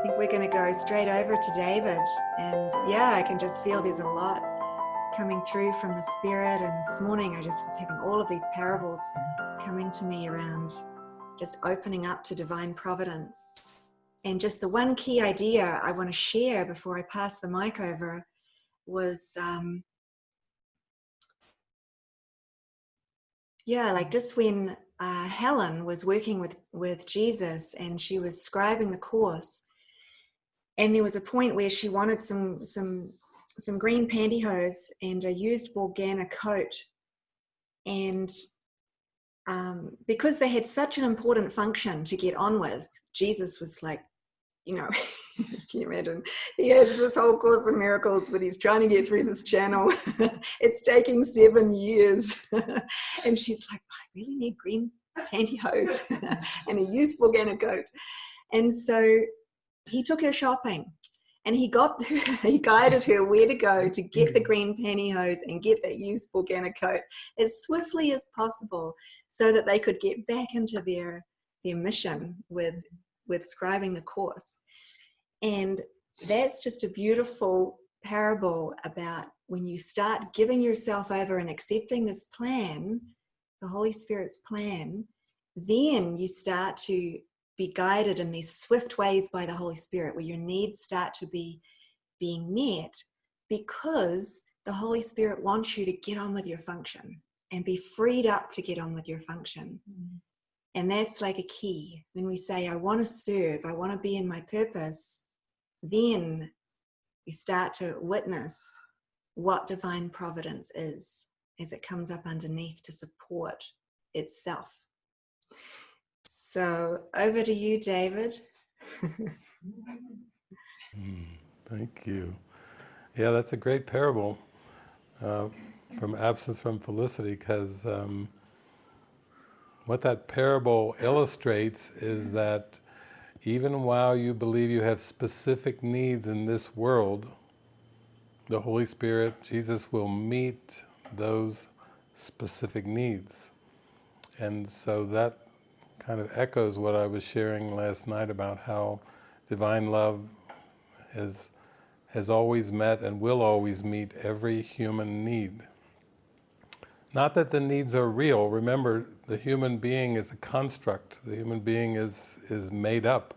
I think we're going to go straight over to David. And yeah, I can just feel there's a lot coming through from the Spirit. And this morning I just was having all of these parables coming to me around just opening up to divine providence. And just the one key idea I want to share before I pass the mic over was um, yeah, like just when uh, Helen was working with, with Jesus and she was scribing the course, and there was a point where she wanted some, some, some green pantyhose and a used Borgana coat. And um, because they had such an important function to get on with, Jesus was like, you know, can you imagine? He has this whole course of miracles that he's trying to get through this channel. it's taking seven years. and she's like, I really need green pantyhose and a useful Borgana coat. And so he took her shopping and he got he guided her where to go to get the mm. green pantyhose and get that used Borgana coat as swiftly as possible so that they could get back into their their mission with with scribing the course. And that's just a beautiful parable about when you start giving yourself over and accepting this plan, the Holy Spirit's plan, then you start to be guided in these swift ways by the Holy Spirit where your needs start to be being met because the Holy Spirit wants you to get on with your function and be freed up to get on with your function. Mm. And that's like a key. When we say, I want to serve, I want to be in my purpose, then we start to witness what divine providence is as it comes up underneath to support itself. So over to you, David. thank you. Yeah, that's a great parable uh, from absence from felicity because um, what that parable illustrates is that even while you believe you have specific needs in this world, the Holy Spirit, Jesus will meet those specific needs. And so that kind of echoes what I was sharing last night about how divine love has, has always met and will always meet every human need. Not that the needs are real. Remember, the human being is a construct. The human being is, is made up.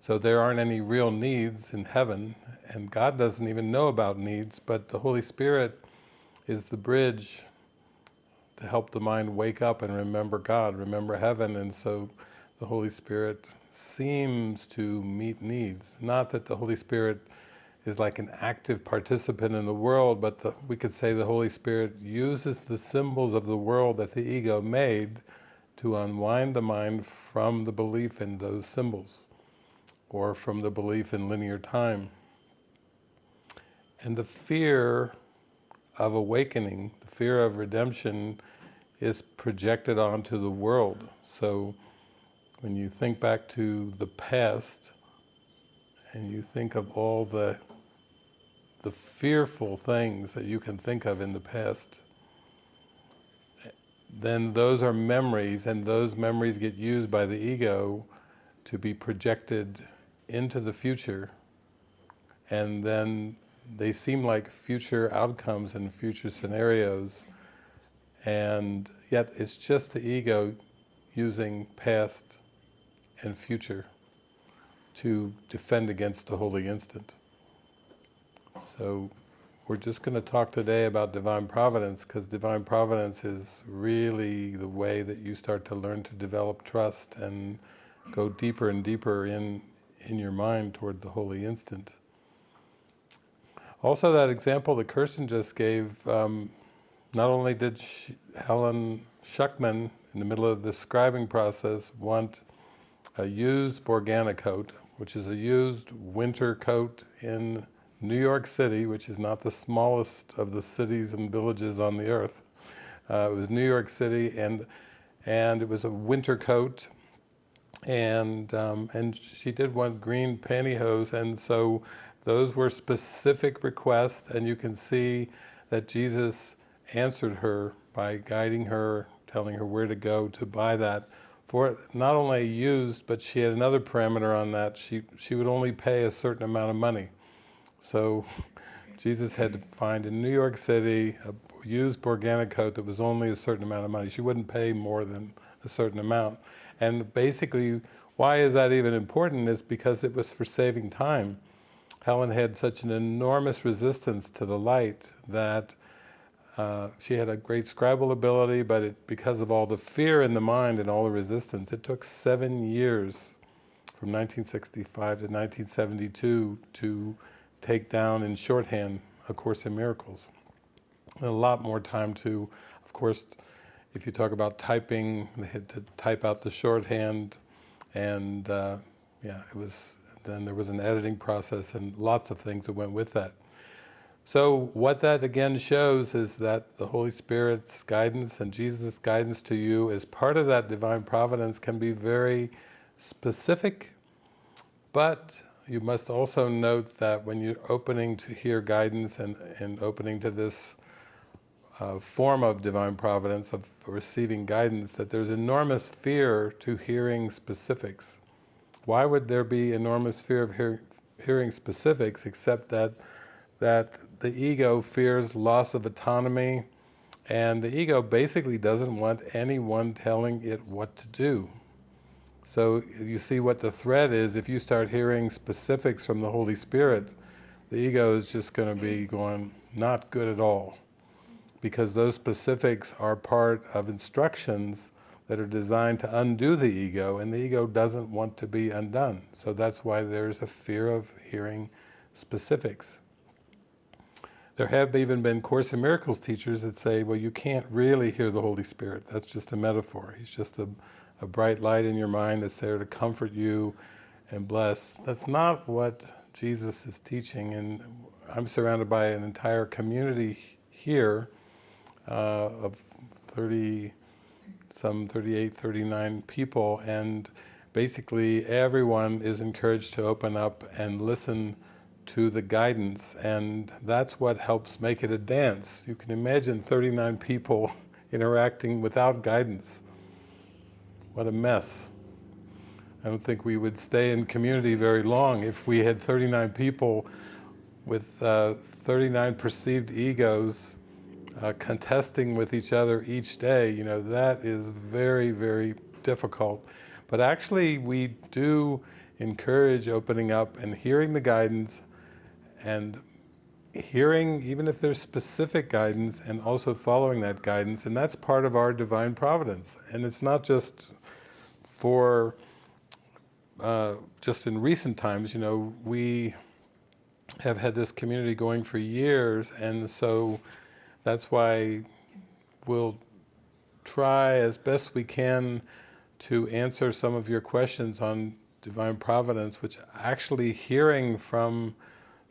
So there aren't any real needs in heaven, and God doesn't even know about needs, but the Holy Spirit is the bridge to help the mind wake up and remember God, remember heaven, and so the Holy Spirit seems to meet needs. Not that the Holy Spirit is like an active participant in the world, but the, we could say the Holy Spirit uses the symbols of the world that the ego made to unwind the mind from the belief in those symbols, or from the belief in linear time. And the fear of awakening, the fear of redemption, is projected onto the world. So when you think back to the past, and you think of all the the fearful things that you can think of in the past, then those are memories and those memories get used by the ego to be projected into the future and then they seem like future outcomes and future scenarios and yet it's just the ego using past and future to defend against the holy instant. So we're just going to talk today about Divine Providence because Divine Providence is really the way that you start to learn to develop trust and go deeper and deeper in, in your mind toward the Holy Instant. Also that example that Kirsten just gave, um, not only did she, Helen Schucman, in the middle of the scribing process, want a used Borgana coat, which is a used winter coat in New York City, which is not the smallest of the cities and villages on the earth. Uh, it was New York City and, and it was a winter coat and, um, and she did want green pantyhose and so those were specific requests and you can see that Jesus answered her by guiding her, telling her where to go to buy that for not only used, but she had another parameter on that. She, she would only pay a certain amount of money. So Jesus had to find in New York City a used Borgana coat that was only a certain amount of money. She wouldn't pay more than a certain amount. And basically, why is that even important is because it was for saving time. Helen had such an enormous resistance to the light that uh, she had a great scribal ability, but it, because of all the fear in the mind and all the resistance, it took seven years from 1965 to 1972 to take down in shorthand A Course in Miracles. And a lot more time to, of course, if you talk about typing, they had to type out the shorthand, and uh, yeah, it was. Then there was an editing process and lots of things that went with that. So what that again shows is that the Holy Spirit's guidance and Jesus' guidance to you as part of that divine providence can be very specific, but you must also note that when you're opening to hear guidance and, and opening to this uh, form of divine providence, of receiving guidance, that there's enormous fear to hearing specifics. Why would there be enormous fear of hear, hearing specifics except that, that the ego fears loss of autonomy and the ego basically doesn't want anyone telling it what to do. So you see what the threat is, if you start hearing specifics from the Holy Spirit, the ego is just going to be going, not good at all because those specifics are part of instructions that are designed to undo the ego, and the ego doesn't want to be undone. So that's why there's a fear of hearing specifics. There have even been Course in Miracles teachers that say, well, you can't really hear the Holy Spirit. That's just a metaphor. He's just a, a bright light in your mind that's there to comfort you and bless. That's not what Jesus is teaching, and I'm surrounded by an entire community here uh, of 30, some 38, 39 people, and basically everyone is encouraged to open up and listen to the guidance, and that's what helps make it a dance. You can imagine 39 people interacting without guidance. What a mess. I don't think we would stay in community very long if we had 39 people with uh, 39 perceived egos uh, contesting with each other each day, you know, that is very, very difficult. But actually we do encourage opening up and hearing the guidance and hearing, even if there's specific guidance, and also following that guidance, and that's part of our divine providence. And it's not just for, uh, just in recent times, you know, we have had this community going for years, and so that's why we'll try as best we can to answer some of your questions on divine providence, which actually hearing from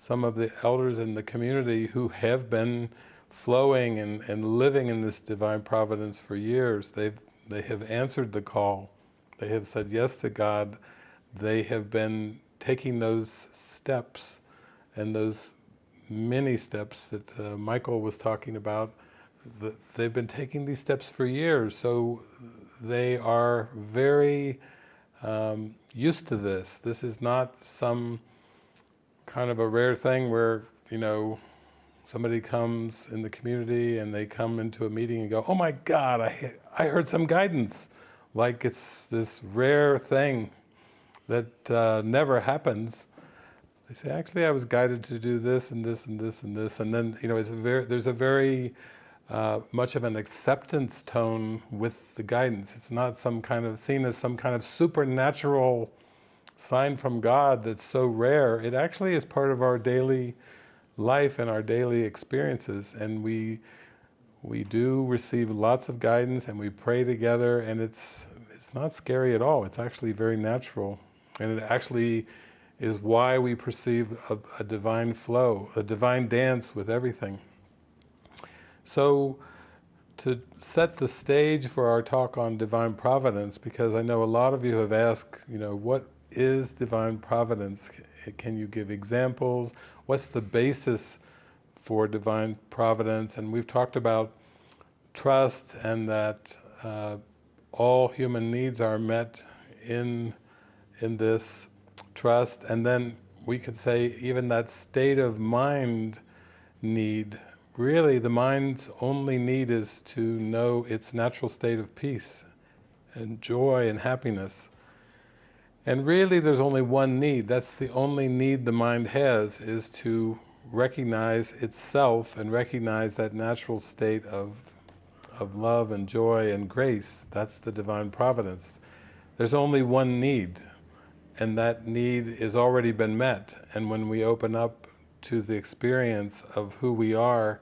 some of the elders in the community who have been flowing and, and living in this divine providence for years, they've, they have answered the call. They have said yes to God. They have been taking those steps and those many steps that uh, Michael was talking about. they've been taking these steps for years, so they are very um, used to this. This is not some kind of a rare thing where, you know, somebody comes in the community and they come into a meeting and go, oh my God, I, I heard some guidance. Like it's this rare thing that uh, never happens. They say, actually, I was guided to do this and this and this and this, and then you know, it's a very, there's a very uh, much of an acceptance tone with the guidance. It's not some kind of seen as some kind of supernatural sign from God that's so rare. It actually is part of our daily life and our daily experiences, and we we do receive lots of guidance, and we pray together, and it's it's not scary at all. It's actually very natural, and it actually is why we perceive a, a, divine flow, a divine dance with everything. So to set the stage for our talk on divine providence, because I know a lot of you have asked, you know, what is divine providence? Can you give examples? What's the basis for divine providence? And we've talked about trust and that uh, all human needs are met in, in this trust. And then we could say even that state of mind need, really the mind's only need is to know its natural state of peace and joy and happiness. And really there's only one need, that's the only need the mind has, is to recognize itself and recognize that natural state of, of love and joy and grace. That's the divine providence. There's only one need, and that need has already been met. And when we open up to the experience of who we are,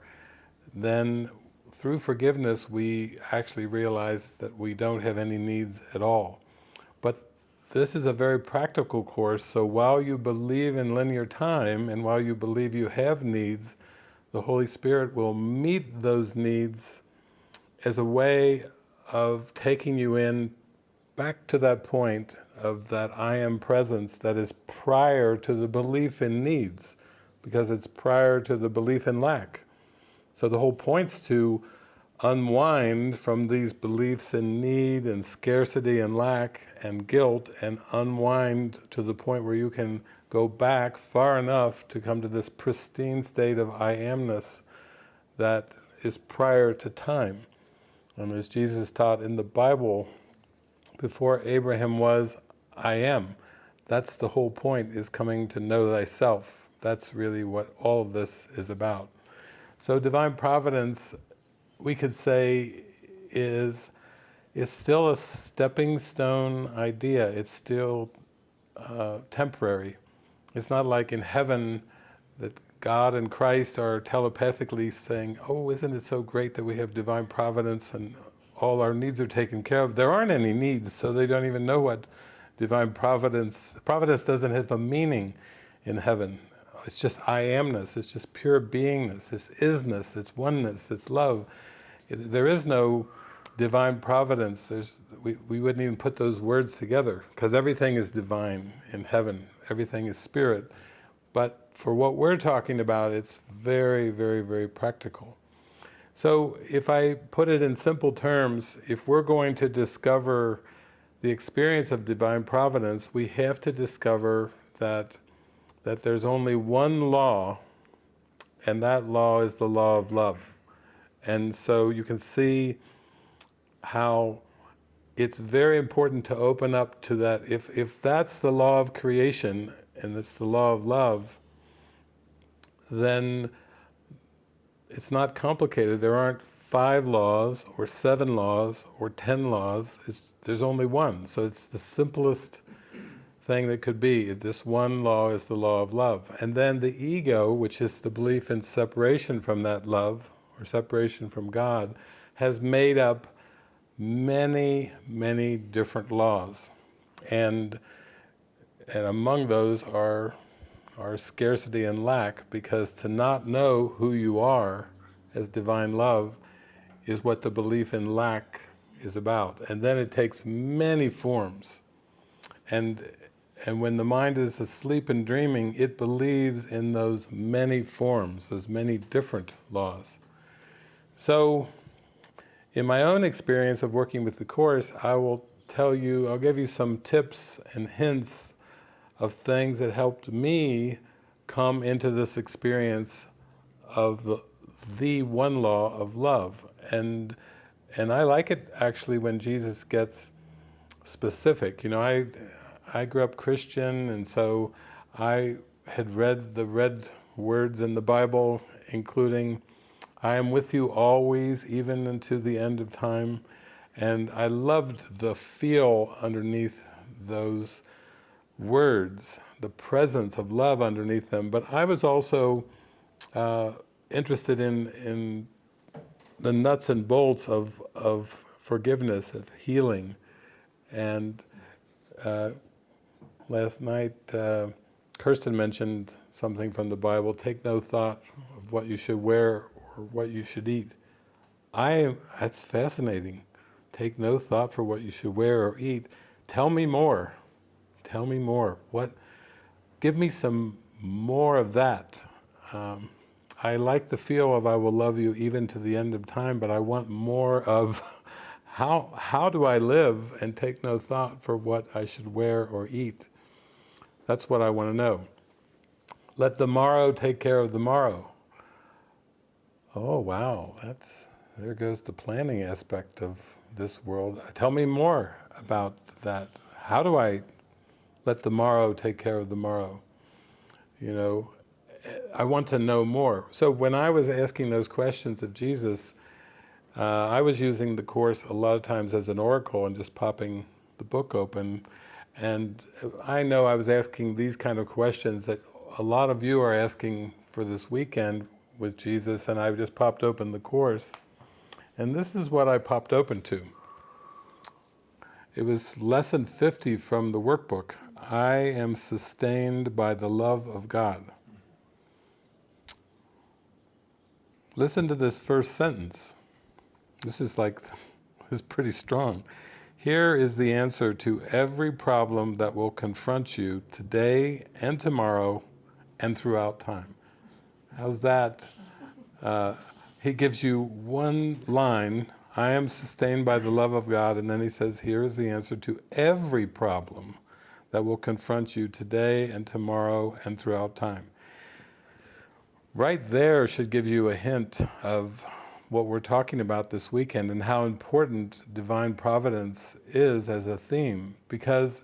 then through forgiveness we actually realize that we don't have any needs at all. This is a very practical course, so while you believe in linear time and while you believe you have needs, the Holy Spirit will meet those needs as a way of taking you in back to that point of that I am presence that is prior to the belief in needs, because it's prior to the belief in lack. So the whole point's to unwind from these beliefs in need and scarcity and lack and guilt and unwind to the point where you can go back far enough to come to this pristine state of I amness that is prior to time. And as Jesus taught in the Bible, before Abraham was, I am. That's the whole point, is coming to know thyself. That's really what all of this is about. So divine providence we could say is, is still a stepping stone idea. It's still uh, temporary. It's not like in heaven that God and Christ are telepathically saying, oh, isn't it so great that we have divine providence and all our needs are taken care of. There aren't any needs, so they don't even know what divine providence, providence doesn't have a meaning in heaven. It's just I amness, it's just pure beingness, it's isness, it's oneness, it's love. There is no divine providence, There's, we, we wouldn't even put those words together, because everything is divine in heaven, everything is spirit. But for what we're talking about, it's very, very, very practical. So if I put it in simple terms, if we're going to discover the experience of divine providence, we have to discover that, that there's only one law, and that law is the law of love. And so you can see how it's very important to open up to that. If, if that's the law of creation, and it's the law of love, then it's not complicated. There aren't five laws, or seven laws, or ten laws. It's, there's only one. So it's the simplest thing that could be. This one law is the law of love. And then the ego, which is the belief in separation from that love, or separation from God, has made up many, many different laws. And, and among those are, are scarcity and lack, because to not know who you are as divine love is what the belief in lack is about. And then it takes many forms. And, and when the mind is asleep and dreaming, it believes in those many forms, those many different laws. So, in my own experience of working with the Course, I will tell you, I'll give you some tips and hints of things that helped me come into this experience of the, the one law of love. And, and I like it actually when Jesus gets specific. You know, I, I grew up Christian and so I had read the red words in the Bible, including I am with you always, even unto the end of time. And I loved the feel underneath those words, the presence of love underneath them. But I was also uh, interested in, in the nuts and bolts of, of forgiveness, of healing. And uh, last night, uh, Kirsten mentioned something from the Bible, take no thought of what you should wear what you should eat. I, that's fascinating. Take no thought for what you should wear or eat. Tell me more. Tell me more. What? Give me some more of that. Um, I like the feel of I will love you even to the end of time, but I want more of How, how do I live and take no thought for what I should wear or eat? That's what I want to know. Let the morrow take care of the morrow. Oh wow, that's, there goes the planning aspect of this world. Tell me more about that. How do I let the morrow take care of the morrow? You know, I want to know more. So when I was asking those questions of Jesus, uh, I was using the Course a lot of times as an oracle and just popping the book open. And I know I was asking these kind of questions that a lot of you are asking for this weekend with Jesus, and I just popped open the Course. And this is what I popped open to. It was lesson 50 from the workbook. I am sustained by the love of God. Listen to this first sentence. This is like, this is pretty strong. Here is the answer to every problem that will confront you today and tomorrow and throughout time. How's that? Uh, he gives you one line, I am sustained by the love of God, and then he says, here is the answer to every problem that will confront you today and tomorrow and throughout time. Right there should give you a hint of what we're talking about this weekend and how important divine providence is as a theme because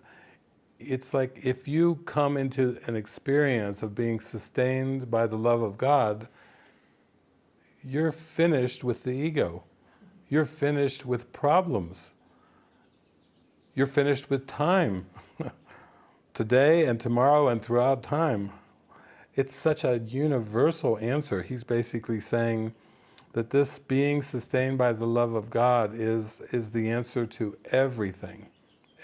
it's like if you come into an experience of being sustained by the love of God, you're finished with the ego. You're finished with problems. You're finished with time. Today and tomorrow and throughout time. It's such a universal answer. He's basically saying, that this being sustained by the love of God is, is the answer to everything,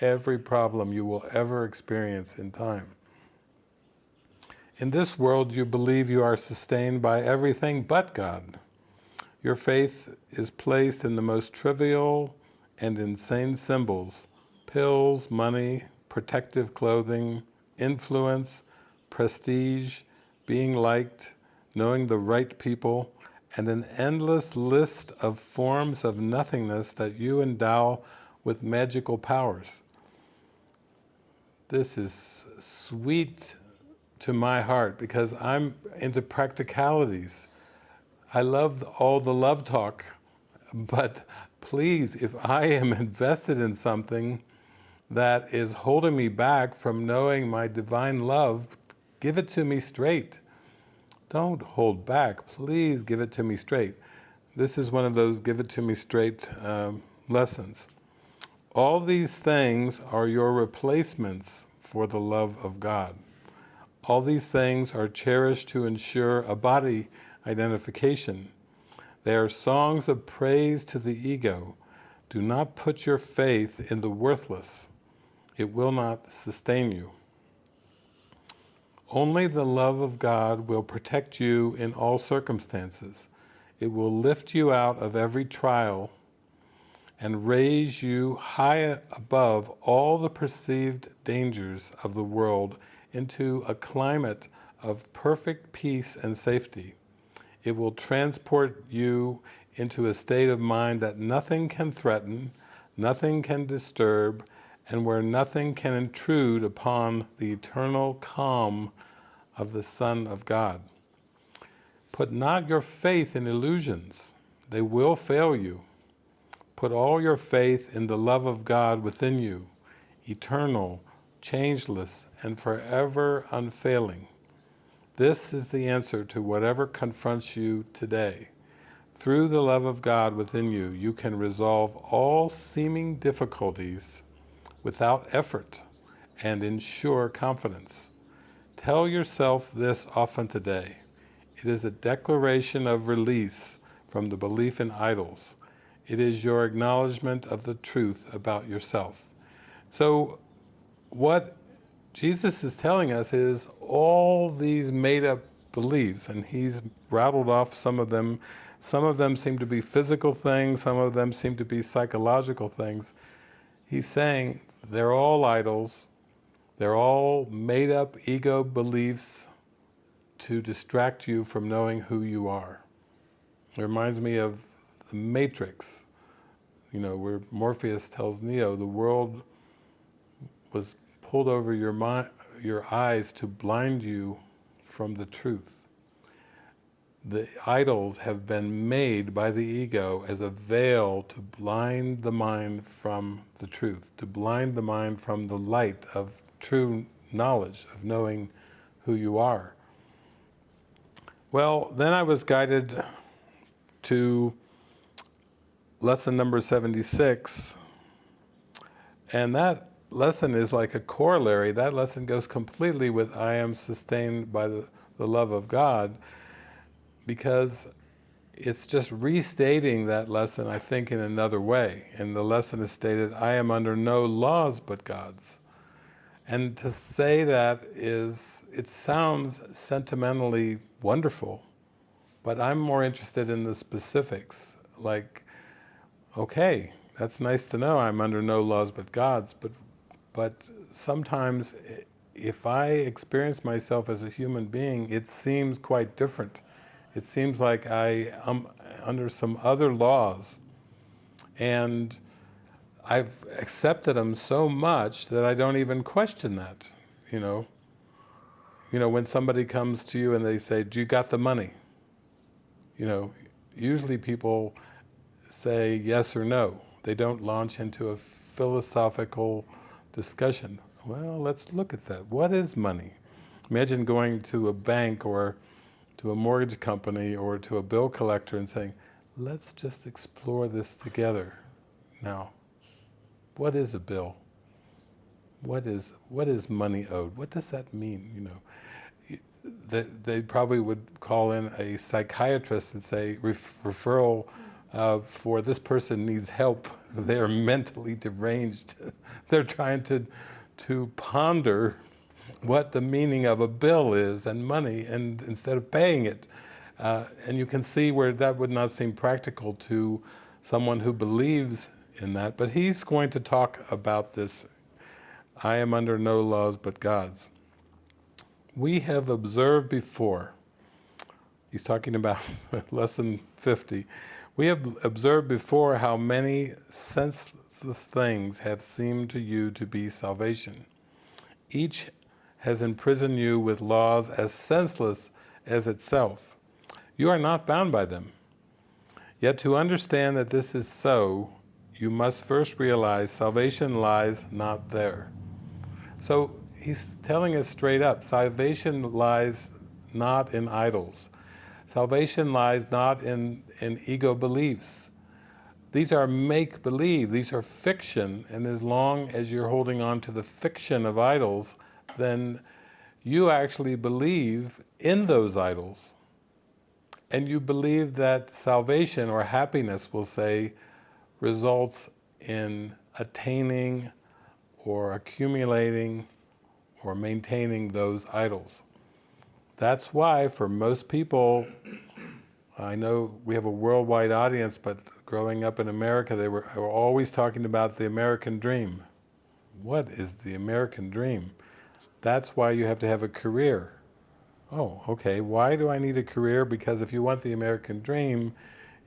every problem you will ever experience in time. In this world you believe you are sustained by everything but God. Your faith is placed in the most trivial and insane symbols, pills, money, protective clothing, influence, prestige, being liked, knowing the right people, and an endless list of forms of nothingness that you endow with magical powers. This is sweet to my heart because I'm into practicalities. I love all the love talk, but please, if I am invested in something that is holding me back from knowing my divine love, give it to me straight. Don't hold back, please give it to me straight. This is one of those give it to me straight um, lessons. All these things are your replacements for the love of God. All these things are cherished to ensure a body identification. They are songs of praise to the ego. Do not put your faith in the worthless. It will not sustain you. Only the love of God will protect you in all circumstances. It will lift you out of every trial and raise you high above all the perceived dangers of the world into a climate of perfect peace and safety. It will transport you into a state of mind that nothing can threaten, nothing can disturb, and where nothing can intrude upon the eternal calm of the Son of God. Put not your faith in illusions, they will fail you. Put all your faith in the love of God within you, eternal, changeless, and forever unfailing. This is the answer to whatever confronts you today. Through the love of God within you, you can resolve all seeming difficulties without effort and ensure confidence. Tell yourself this often today. It is a declaration of release from the belief in idols. It is your acknowledgement of the truth about yourself. So what Jesus is telling us is all these made-up beliefs, and he's rattled off some of them. Some of them seem to be physical things, some of them seem to be psychological things. He's saying they're all idols, they're all made up ego beliefs to distract you from knowing who you are. It reminds me of Matrix. you know, where Morpheus tells Neo, the world was pulled over your, mind, your eyes to blind you from the truth. The idols have been made by the ego as a veil to blind the mind from the truth, to blind the mind from the light of true knowledge, of knowing who you are. Well, then I was guided to lesson number 76, and that lesson is like a corollary. That lesson goes completely with I am sustained by the, the love of God, because it's just restating that lesson, I think, in another way. And the lesson is stated, I am under no laws but God's. And to say that is, it sounds sentimentally wonderful, but I'm more interested in the specifics. Like, okay, that's nice to know I'm under no laws but God's, but, but sometimes if I experience myself as a human being, it seems quite different. It seems like I am under some other laws. And I've accepted them so much that I don't even question that, you know. You know, when somebody comes to you and they say, do you got the money? You know, usually people say yes or no. They don't launch into a philosophical discussion. Well, let's look at that. What is money? Imagine going to a bank or to a mortgage company or to a bill collector and saying, let's just explore this together. Now, what is a bill? What is, what is money owed? What does that mean, you know? They, they probably would call in a psychiatrist and say, Ref referral uh, for this person needs help. They're mentally deranged. They're trying to, to ponder what the meaning of a bill is and money and instead of paying it. Uh, and you can see where that would not seem practical to someone who believes in that. But he's going to talk about this, I am under no laws but God's. We have observed before, he's talking about lesson 50, we have observed before how many senseless things have seemed to you to be salvation. Each has imprisoned you with laws as senseless as itself. You are not bound by them. Yet to understand that this is so, you must first realize salvation lies not there. So he's telling us straight up, salvation lies not in idols. Salvation lies not in, in ego beliefs. These are make-believe, these are fiction, and as long as you're holding on to the fiction of idols, then you actually believe in those idols. And you believe that salvation or happiness, we'll say, results in attaining or accumulating or maintaining those idols. That's why for most people, I know we have a worldwide audience, but growing up in America, they were, were always talking about the American dream. What is the American dream? That's why you have to have a career. Oh, okay, why do I need a career? Because if you want the American dream,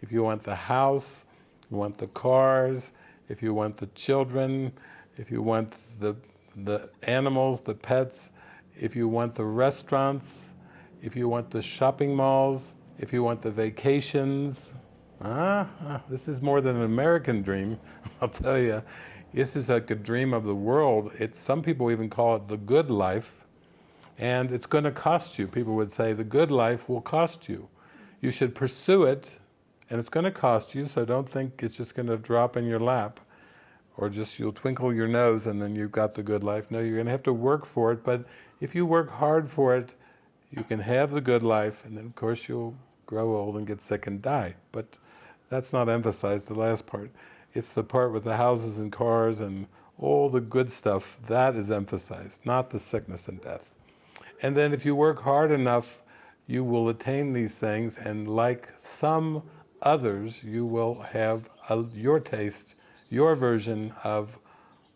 if you want the house, you want the cars, if you want the children, if you want the, the animals, the pets, if you want the restaurants, if you want the shopping malls, if you want the vacations, ah, ah this is more than an American dream, I'll tell you. This is like a dream of the world. It's, some people even call it the good life, and it's going to cost you. People would say the good life will cost you. You should pursue it, and it's going to cost you, so don't think it's just going to drop in your lap, or just you'll twinkle your nose and then you've got the good life. No, you're going to have to work for it, but if you work hard for it, you can have the good life, and then of course you'll grow old and get sick and die. But that's not emphasized, the last part. It's the part with the houses and cars and all the good stuff, that is emphasized, not the sickness and death. And then if you work hard enough, you will attain these things, and like some others, you will have a, your taste, your version of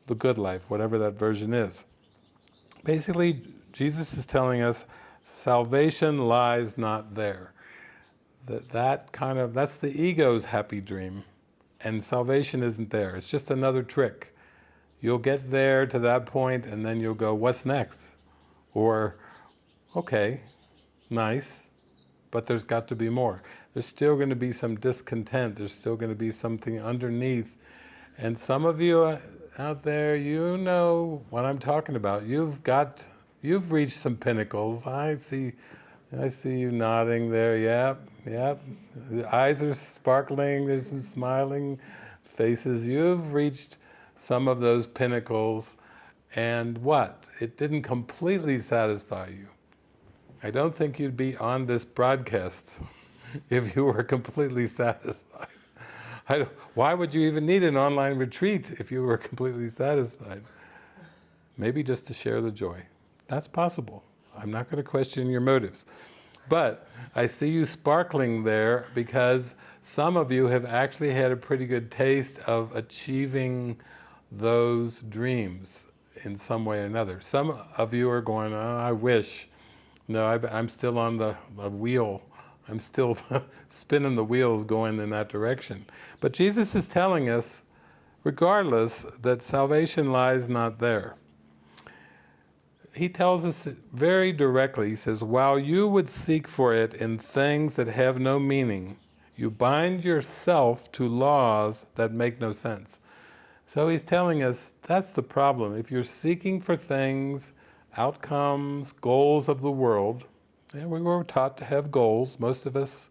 the good life, whatever that version is. Basically, Jesus is telling us salvation lies not there. That, that kind of, that's the ego's happy dream. and salvation isn't there. It's just another trick. You'll get there to that point and then you'll go, what's next? Or, okay, nice, but there's got to be more. There's still going to be some discontent. There's still going to be something underneath. And some of you uh, out there, you know what I'm talking about. You've got, you've reached some pinnacles. I see, I see you nodding there. Yep, yep. The eyes are sparkling. There's some smiling faces. You've reached some of those pinnacles. And what? It didn't completely satisfy you. I don't think you'd be on this broadcast if you were completely satisfied. why would you even need an online retreat if you were completely satisfied? Maybe just to share the joy. That's possible. I'm not going to question your motives. But I see you sparkling there because some of you have actually had a pretty good taste of achieving those dreams in some way or another. Some of you are going, oh, I wish. No, I, am still on the, the wheel. I'm still spinning the wheels going in that direction. But Jesus is telling us, regardless, that salvation lies not there. He tells us very directly, he says, while you would seek for it in things that have no meaning, you bind yourself to laws that make no sense. So he's telling us that's the problem. If you're seeking for things, outcomes, goals of the world, yeah, we were taught to have goals. Most of us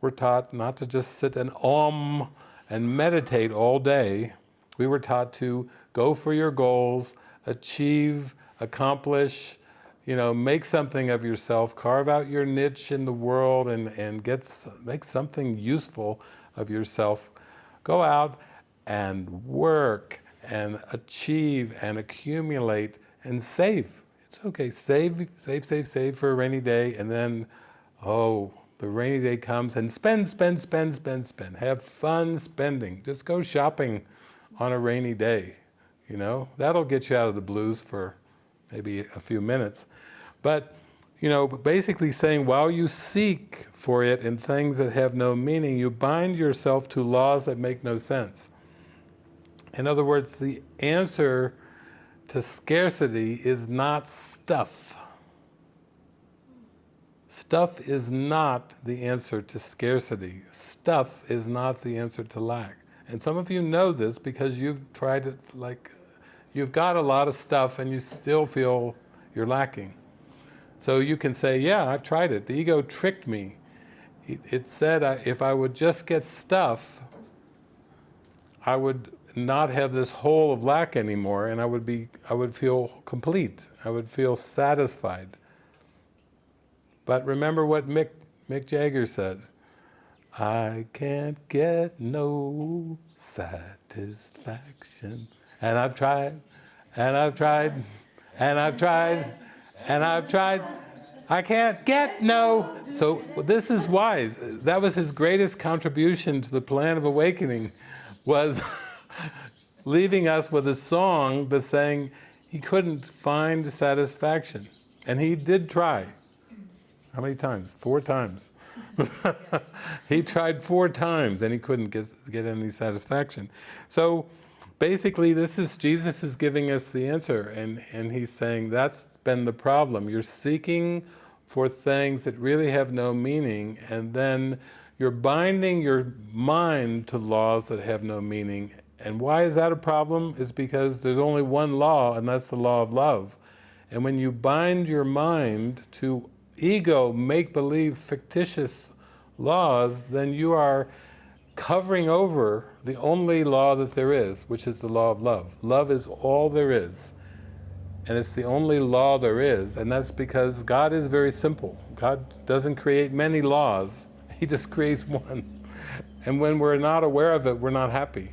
were taught not to just sit and om and meditate all day. We were taught to go for your goals, achieve, accomplish, you know, make something of yourself, carve out your niche in the world and, and get, make something useful of yourself. Go out and work and achieve and accumulate and save. It's okay, save, save, save, save for a rainy day and then, oh, the rainy day comes and spend, spend, spend, spend, spend. Have fun spending. Just go shopping on a rainy day, you know? That'll get you out of the blues for maybe a few minutes. But, you know, basically saying while you seek for it in things that have no meaning, you bind yourself to laws that make no sense. In other words, the answer to scarcity is not stuff. Stuff is not the answer to scarcity. Stuff is not the answer to lack. And some of you know this because you've tried it like, you've got a lot of stuff and you still feel you're lacking. So you can say, yeah, I've tried it. The ego tricked me. It said if I would just get stuff, I would not have this hole of lack anymore and I would be, I would feel complete. I would feel satisfied. But remember what Mick, Mick Jagger said, I can't get no satisfaction. And I've tried, and I've tried, and I've tried, and I've tried. I can't get no. So this is wise. That was his greatest contribution to the plan of awakening was leaving us with a song but saying he couldn't find satisfaction. And he did try. How many times? Four times. he tried four times and he couldn't get, get any satisfaction. So basically this is, Jesus is giving us the answer and, and he's saying that's been the problem. You're seeking for things that really have no meaning and then you're binding your mind to laws that have no meaning and why is that a problem? Is because there's only one law, and that's the law of love. And when you bind your mind to ego, make-believe, fictitious laws, then you are covering over the only law that there is, which is the law of love. Love is all there is. And it's the only law there is, and that's because God is very simple. God doesn't create many laws, He just creates one. And when we're not aware of it, we're not happy.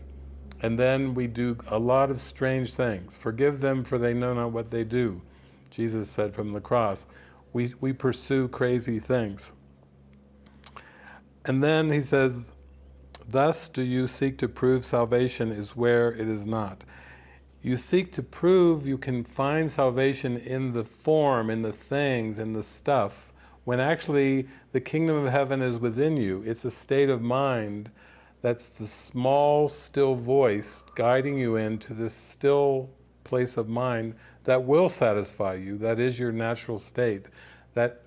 And then we do a lot of strange things. Forgive them for they know not what they do. Jesus said from the cross. We, we pursue crazy things. And then he says, thus do you seek to prove salvation is where it is not. You seek to prove you can find salvation in the form, in the things, in the stuff, when actually the kingdom of heaven is within you. It's a state of mind That's the small, still voice guiding you into this still place of mind that will satisfy you. That is your natural state. That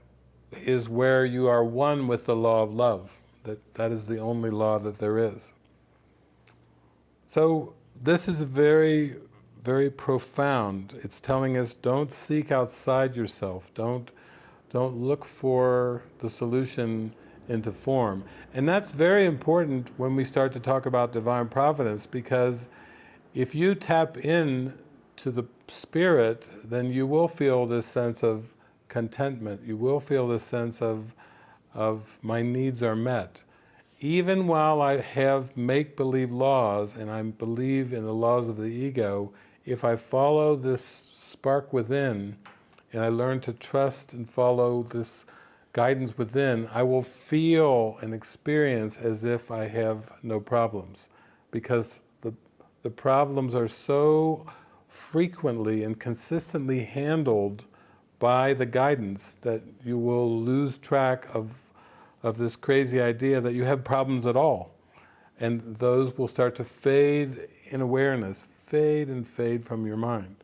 is where you are one with the law of love. That, that is the only law that there is. So this is very, very profound. It's telling us don't seek outside yourself. Don't, don't look for the solution into form. And that's very important when we start to talk about divine providence because if you tap in to the spirit, then you will feel this sense of contentment. You will feel this sense of, of my needs are met. Even while I have make-believe laws and I believe in the laws of the ego, if I follow this spark within and I learn to trust and follow this guidance within, I will feel and experience as if I have no problems. Because the, the problems are so frequently and consistently handled by the guidance that you will lose track of, of this crazy idea that you have problems at all. And those will start to fade in awareness, fade and fade from your mind.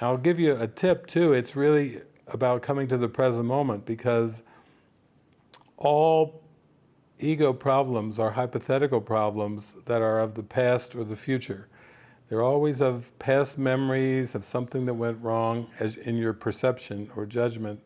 I'll give you a tip too, it's really about coming to the present moment because all ego problems are hypothetical problems that are of the past or the future. They're always of past memories of something that went wrong as in your perception or judgment,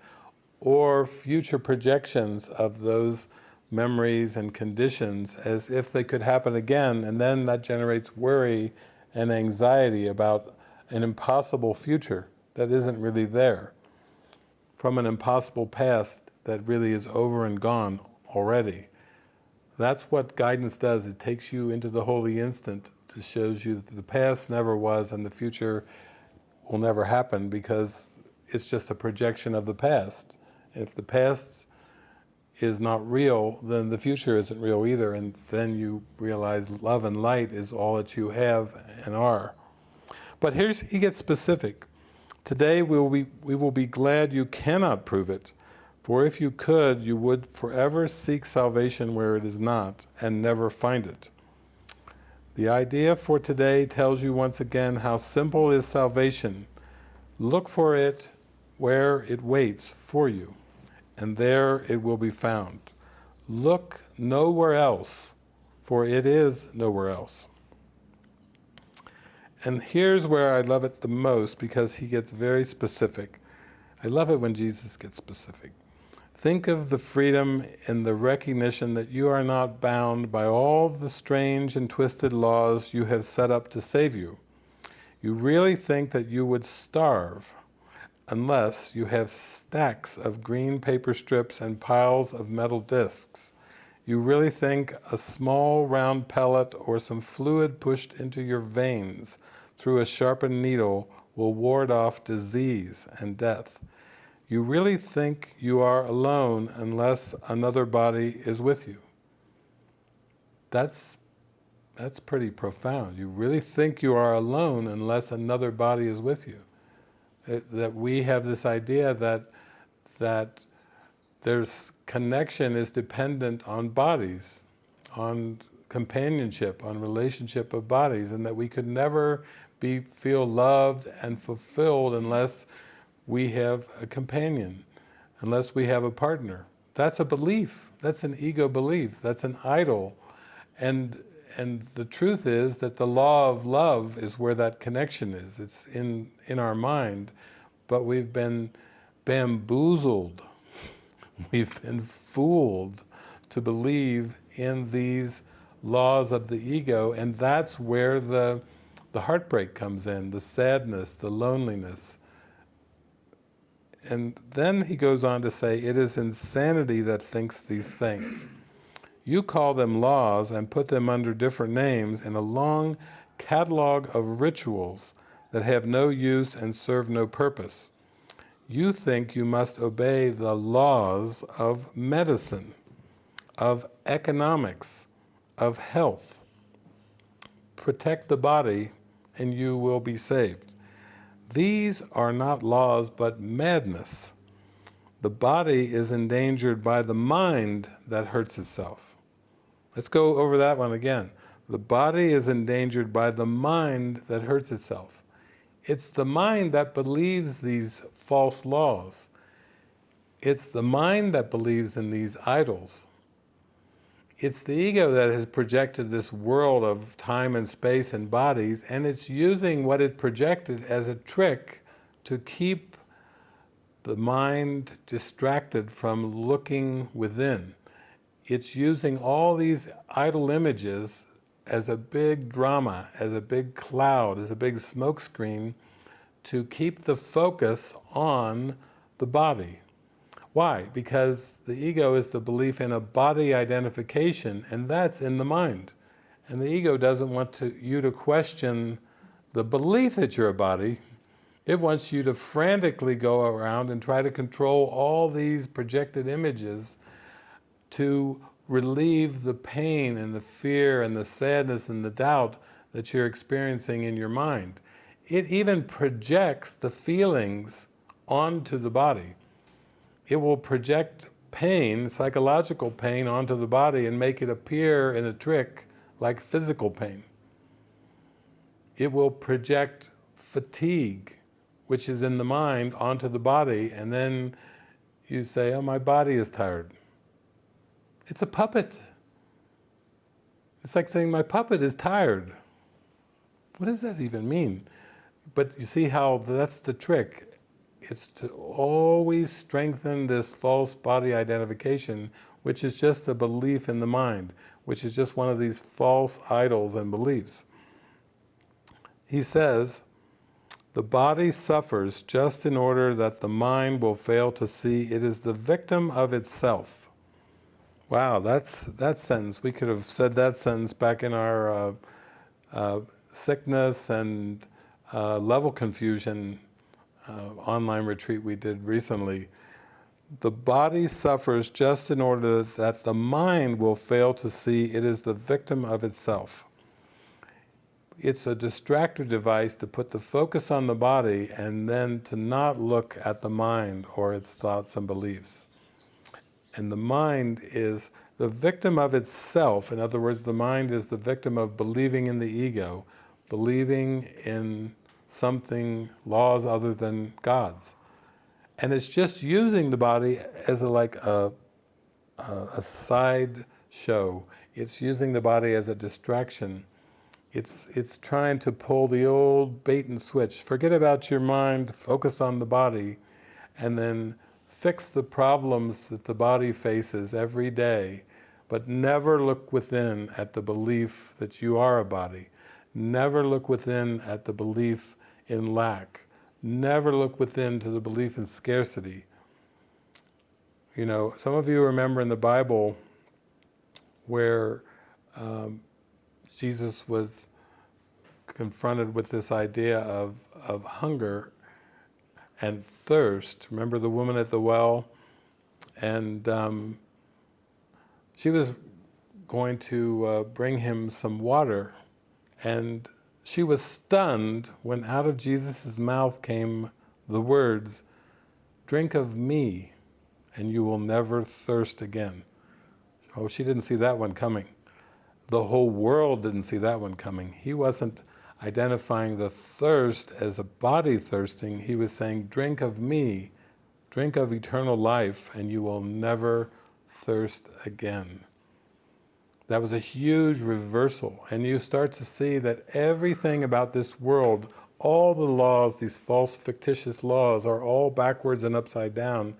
or future projections of those memories and conditions as if they could happen again, and then that generates worry and anxiety about an impossible future that isn't really there, from an impossible past that really is over and gone already. That's what guidance does. It takes you into the holy instant to shows you that the past never was and the future will never happen because it's just a projection of the past. If the past is not real, then the future isn't real either, and then you realize love and light is all that you have and are. But here's, he gets specific. Today we will, be, we will be glad you cannot prove it, for if you could, you would forever seek salvation where it is not, and never find it. The idea for today tells you once again how simple is salvation. Look for it where it waits for you, and there it will be found. Look nowhere else, for it is nowhere else. And here's where I love it the most because he gets very specific. I love it when Jesus gets specific. Think of the freedom and the recognition that you are not bound by all the strange and twisted laws you have set up to save you. You really think that you would starve unless you have stacks of green paper strips and piles of metal discs. You really think a small round pellet or some fluid pushed into your veins through a sharpened needle will ward off disease and death. You really think you are alone unless another body is with you. That's, that's pretty profound. You really think you are alone unless another body is with you. It, that we have this idea that, that there's connection is dependent on bodies, on companionship, on relationship of bodies, and that we could never be, feel loved and fulfilled unless we have a companion, unless we have a partner. That's a belief. That's an ego belief. That's an idol. And, and the truth is that the law of love is where that connection is. It's in, in our mind, but we've been bamboozled. We've been fooled to believe in these laws of the ego, and that's where the, the heartbreak comes in, the sadness, the loneliness, and then he goes on to say, it is insanity that thinks these things. You call them laws and put them under different names in a long catalog of rituals that have no use and serve no purpose. You think you must obey the laws of medicine, of economics, of health. Protect the body and you will be saved. These are not laws, but madness. The body is endangered by the mind that hurts itself. Let's go over that one again. The body is endangered by the mind that hurts itself. It's the mind that believes these false laws. It's the mind that believes in these idols. It's the ego that has projected this world of time and space and bodies, and it's using what it projected as a trick to keep the mind distracted from looking within. It's using all these idol images as a big drama, as a big cloud, as a big smokescreen to keep the focus on the body. Why? Because the ego is the belief in a body identification, and that's in the mind. And the ego doesn't want to, you to question the belief that you're a body. It wants you to frantically go around and try to control all these projected images to relieve the pain and the fear and the sadness and the doubt that you're experiencing in your mind. It even projects the feelings onto the body. It will project pain, psychological pain, onto the body and make it appear in a trick like physical pain. It will project fatigue, which is in the mind, onto the body, and then you say, oh, my body is tired. It's a puppet. It's like saying my puppet is tired. What does that even mean? But you see how that's the trick. It's to always strengthen this false body identification, which is just a belief in the mind, which is just one of these false idols and beliefs. He says, the body suffers just in order that the mind will fail to see it is the victim of itself. Wow, that's that sentence. We could have said that sentence back in our uh, uh, sickness and uh, level confusion uh, online retreat we did recently. The body suffers just in order that the mind will fail to see it is the victim of itself. It's a distractor device to put the focus on the body and then to not look at the mind or its thoughts and beliefs. And the mind is the victim of itself. In other words, the mind is the victim of believing in the ego, believing in something, laws other than God's. And it's just using the body as a, like a, a, a side show. It's using the body as a distraction. It's, it's trying to pull the old bait and switch. Forget about your mind, focus on the body, and then fix the problems that the body faces every day, but never look within at the belief that you are a body. Never look within at the belief in lack. Never look within to the belief in scarcity. You know, some of you remember in the Bible where um, Jesus was confronted with this idea of, of hunger and thirst. Remember the woman at the well? And um, she was going to uh, bring him some water and she was stunned when out of Jesus' mouth came the words, drink of me and you will never thirst again. Oh, she didn't see that one coming. The whole world didn't see that one coming. He wasn't identifying the thirst as a body thirsting, he was saying, drink of me, drink of eternal life, and you will never thirst again. That was a huge reversal, and you start to see that everything about this world, all the laws, these false fictitious laws, are all backwards and upside down.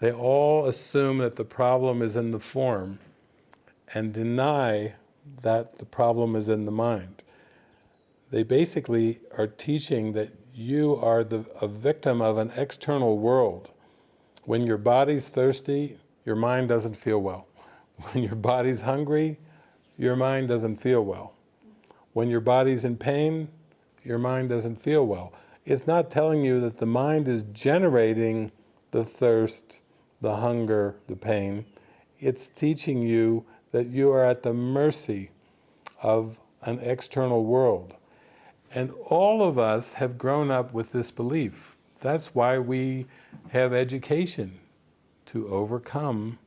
They all assume that the problem is in the form, and deny that the problem is in the mind they basically are teaching that you are the, a victim of an external world. When your body's thirsty, your mind doesn't feel well. When your body's hungry, your mind doesn't feel well. When your body's in pain, your mind doesn't feel well. It's not telling you that the mind is generating the thirst, the hunger, the pain. It's teaching you that you are at the mercy of an external world. And all of us have grown up with this belief. That's why we have education, to overcome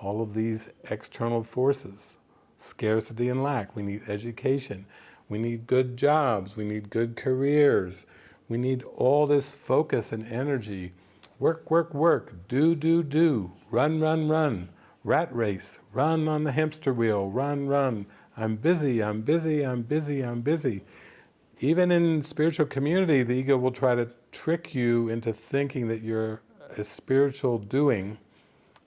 all of these external forces. scarcity and lack. We need education. We need good jobs. We need good careers. We need all this focus and energy. Work, work, work. Do, do, do. Run, run, run. Rat race. Run on the hamster wheel. Run, run. I'm busy, I'm busy, I'm busy, I'm busy. Even in spiritual community, the ego will try to trick you into thinking that you're a spiritual doing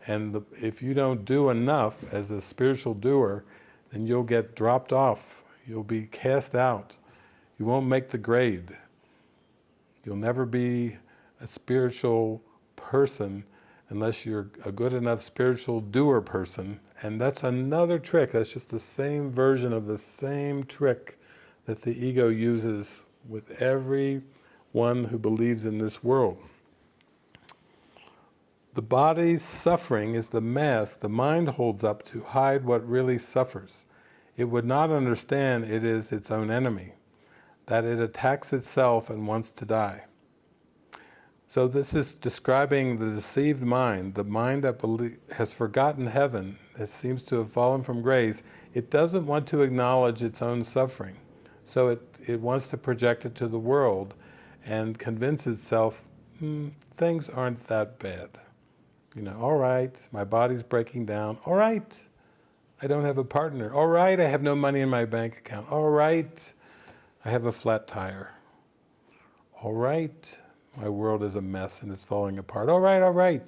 and the, if you don't do enough as a spiritual doer, then you'll get dropped off. You'll be cast out. You won't make the grade. You'll never be a spiritual person unless you're a good enough spiritual doer person. And that's another trick. That's just the same version of the same trick that the ego uses with every one who believes in this world. The body's suffering is the mask the mind holds up to hide what really suffers. It would not understand it is its own enemy, that it attacks itself and wants to die. So this is describing the deceived mind, the mind that has forgotten heaven, that seems to have fallen from grace. It doesn't want to acknowledge its own suffering. So it, it wants to project it to the world and convince itself, hmm, things aren't that bad. You know, all right, my body's breaking down. All right, I don't have a partner. All right, I have no money in my bank account. All right, I have a flat tire. All right, my world is a mess and it's falling apart. All right, all right.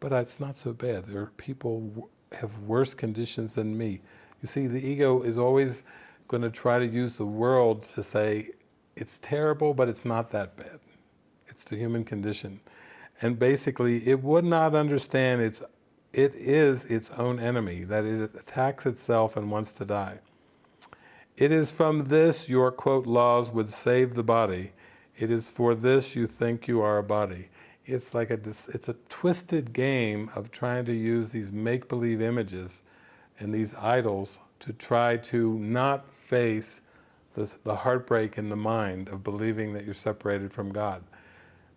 But it's not so bad. There are people have worse conditions than me. You see, the ego is always going to try to use the world to say, it's terrible, but it's not that bad. It's the human condition. And basically, it would not understand its, it is its own enemy, that it attacks itself and wants to die. It is from this your, quote, laws would save the body. It is for this you think you are a body. It's like a, it's a twisted game of trying to use these make-believe images and these idols to try to not face the heartbreak in the mind of believing that you're separated from God.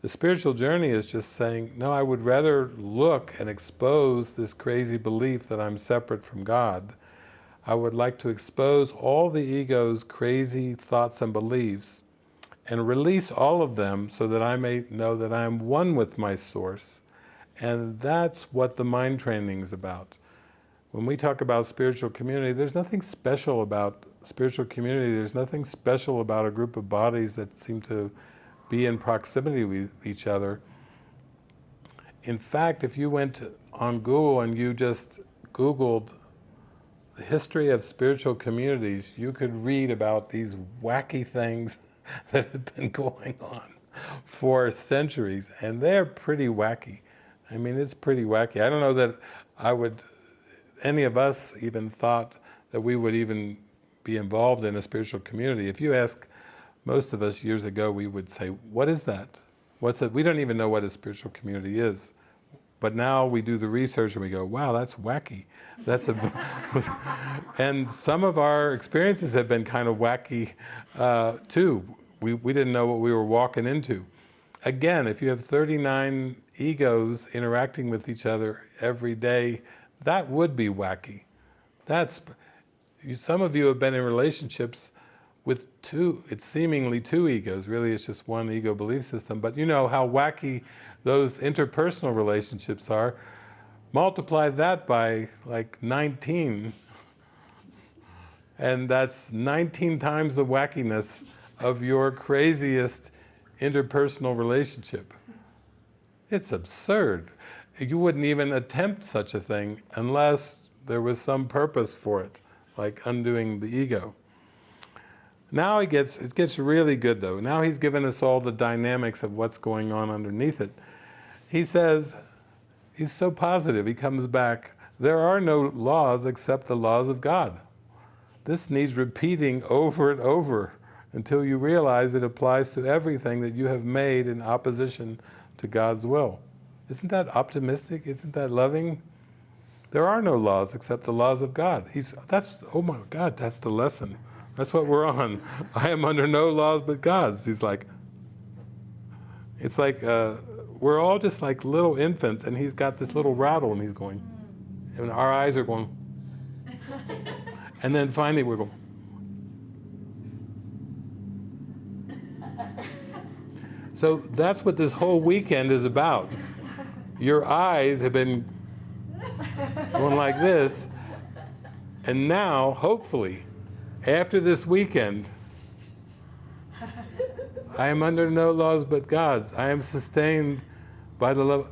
The spiritual journey is just saying, no, I would rather look and expose this crazy belief that I'm separate from God. I would like to expose all the ego's crazy thoughts and beliefs and release all of them so that I may know that I am one with my source. And that's what the mind training is about. When we talk about spiritual community, there's nothing special about spiritual community. There's nothing special about a group of bodies that seem to be in proximity with each other. In fact, if you went on Google and you just Googled the history of spiritual communities, you could read about these wacky things that have been going on for centuries, and they're pretty wacky. I mean, it's pretty wacky. I don't know that I would, any of us even thought that we would even be involved in a spiritual community. If you ask most of us years ago, we would say, what is that? What's it? We don't even know what a spiritual community is. But now we do the research and we go, wow, that's wacky. That's a, and some of our experiences have been kind of wacky uh, too. We, we didn't know what we were walking into. Again, if you have 39 egos interacting with each other every day, that would be wacky. That's, some of you have been in relationships with two, it's seemingly two egos, really it's just one ego belief system, but you know how wacky those interpersonal relationships are. Multiply that by like 19, and that's 19 times the wackiness of your craziest interpersonal relationship. It's absurd. You wouldn't even attempt such a thing unless there was some purpose for it, like undoing the ego. Now it gets, it gets really good though. Now he's given us all the dynamics of what's going on underneath it. He says, he's so positive, he comes back, there are no laws except the laws of God. This needs repeating over and over until you realize it applies to everything that you have made in opposition to God's will. Isn't that optimistic? Isn't that loving? There are no laws except the laws of God. He's, that's, oh my God, that's the lesson. That's what we're on. I am under no laws but God's. He's like, it's like, uh, we're all just like little infants and he's got this little rattle and he's going, and our eyes are going, And then finally we go, So that's what this whole weekend is about. Your eyes have been going like this, and now, hopefully, after this weekend, I am under no laws but God's. I am sustained by the love.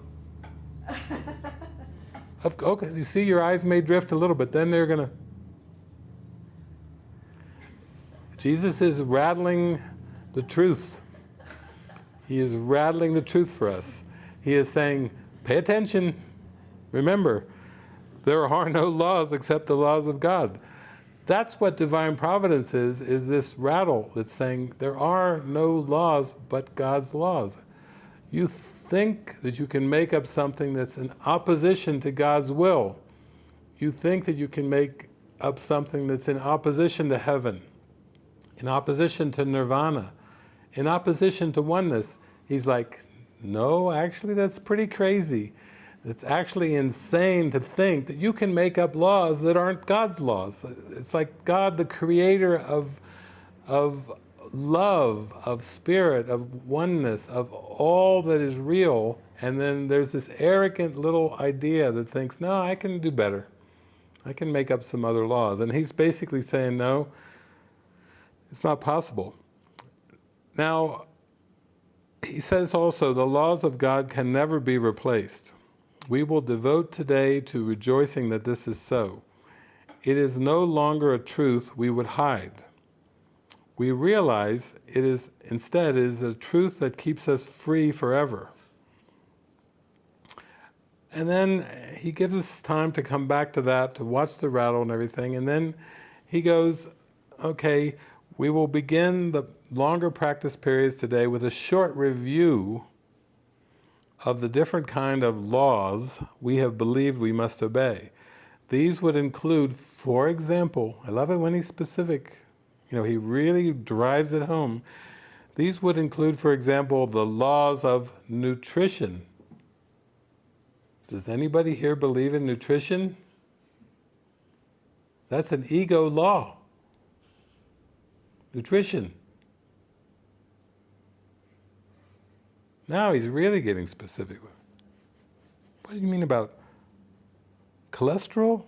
Of, okay, you see, your eyes may drift a little, but then they're going to. Jesus is rattling the truth. He is rattling the truth for us. He is saying, pay attention. Remember, there are no laws except the laws of God. That's what divine providence is, is this rattle that's saying there are no laws but God's laws. You think that you can make up something that's in opposition to God's will. You think that you can make up something that's in opposition to heaven, in opposition to nirvana, in opposition to oneness. He's like, no, actually that's pretty crazy. It's actually insane to think that you can make up laws that aren't God's laws. It's like God, the creator of, of love, of spirit, of oneness, of all that is real, and then there's this arrogant little idea that thinks, no, I can do better. I can make up some other laws. And he's basically saying, no, it's not possible. Now, he says also, the laws of God can never be replaced. We will devote today to rejoicing that this is so. It is no longer a truth we would hide. We realize it is, instead, it is a truth that keeps us free forever. And then he gives us time to come back to that, to watch the rattle and everything, and then he goes, okay, we will begin the longer practice periods today with a short review of the different kind of laws we have believed we must obey. These would include, for example, I love it when he's specific, you know, he really drives it home. These would include, for example, the laws of nutrition. Does anybody here believe in nutrition? That's an ego law. Nutrition. Now he's really getting specific. What do you mean about cholesterol?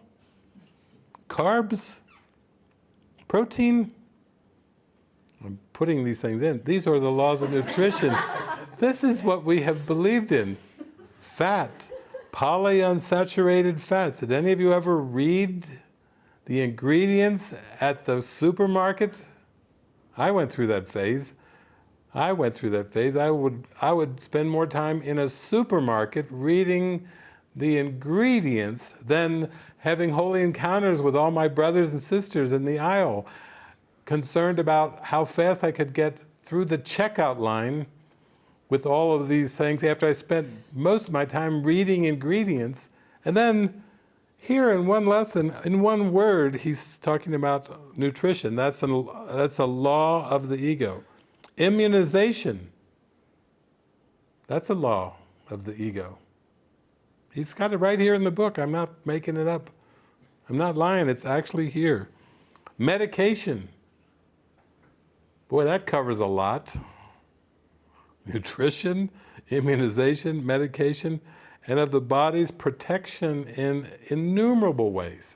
Carbs? Protein? I'm putting these things in. These are the laws of nutrition. this is what we have believed in. Fat, polyunsaturated fats. Did any of you ever read the ingredients at the supermarket? I went through that phase. I went through that phase. I would, I would spend more time in a supermarket reading the ingredients than having holy encounters with all my brothers and sisters in the aisle, concerned about how fast I could get through the checkout line with all of these things after I spent most of my time reading ingredients. And then here in one lesson, in one word, he's talking about nutrition. That's, an, that's a law of the ego. Immunization. That's a law of the ego. He's got it right here in the book. I'm not making it up. I'm not lying, it's actually here. Medication. Boy, that covers a lot. Nutrition, immunization, medication, and of the body's protection in innumerable ways.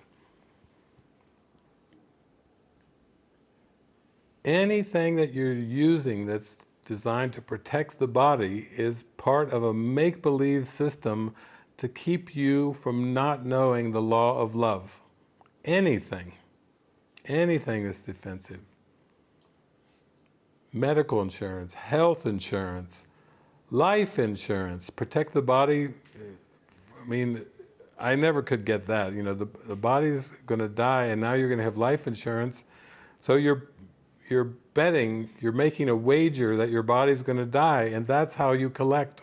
Anything that you're using that's designed to protect the body is part of a make-believe system to keep you from not knowing the law of love. Anything, anything that's defensive. Medical insurance, health insurance, life insurance, protect the body. I mean, I never could get that. You know, the, the body's going to die and now you're going to have life insurance. So you're you're betting, you're making a wager that your body's going to die, and that's how you collect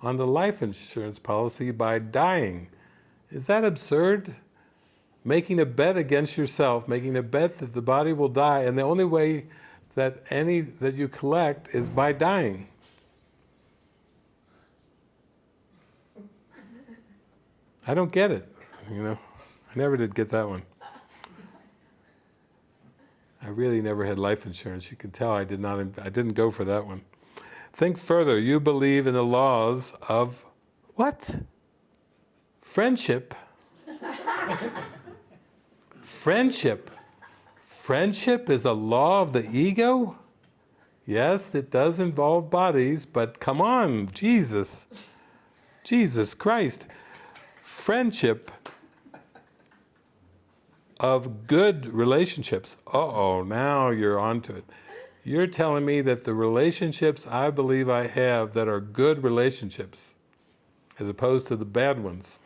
on the life insurance policy by dying. Is that absurd? Making a bet against yourself, making a bet that the body will die, and the only way that any that you collect is by dying. I don't get it, you know. I never did get that one. Really never had life insurance. You can tell I did not, I didn't go for that one. Think further. You believe in the laws of what? Friendship. Friendship. Friendship is a law of the ego? Yes, it does involve bodies, but come on, Jesus. Jesus Christ. Friendship of good relationships. Uh-oh, now you're onto it. You're telling me that the relationships I believe I have that are good relationships, as opposed to the bad ones,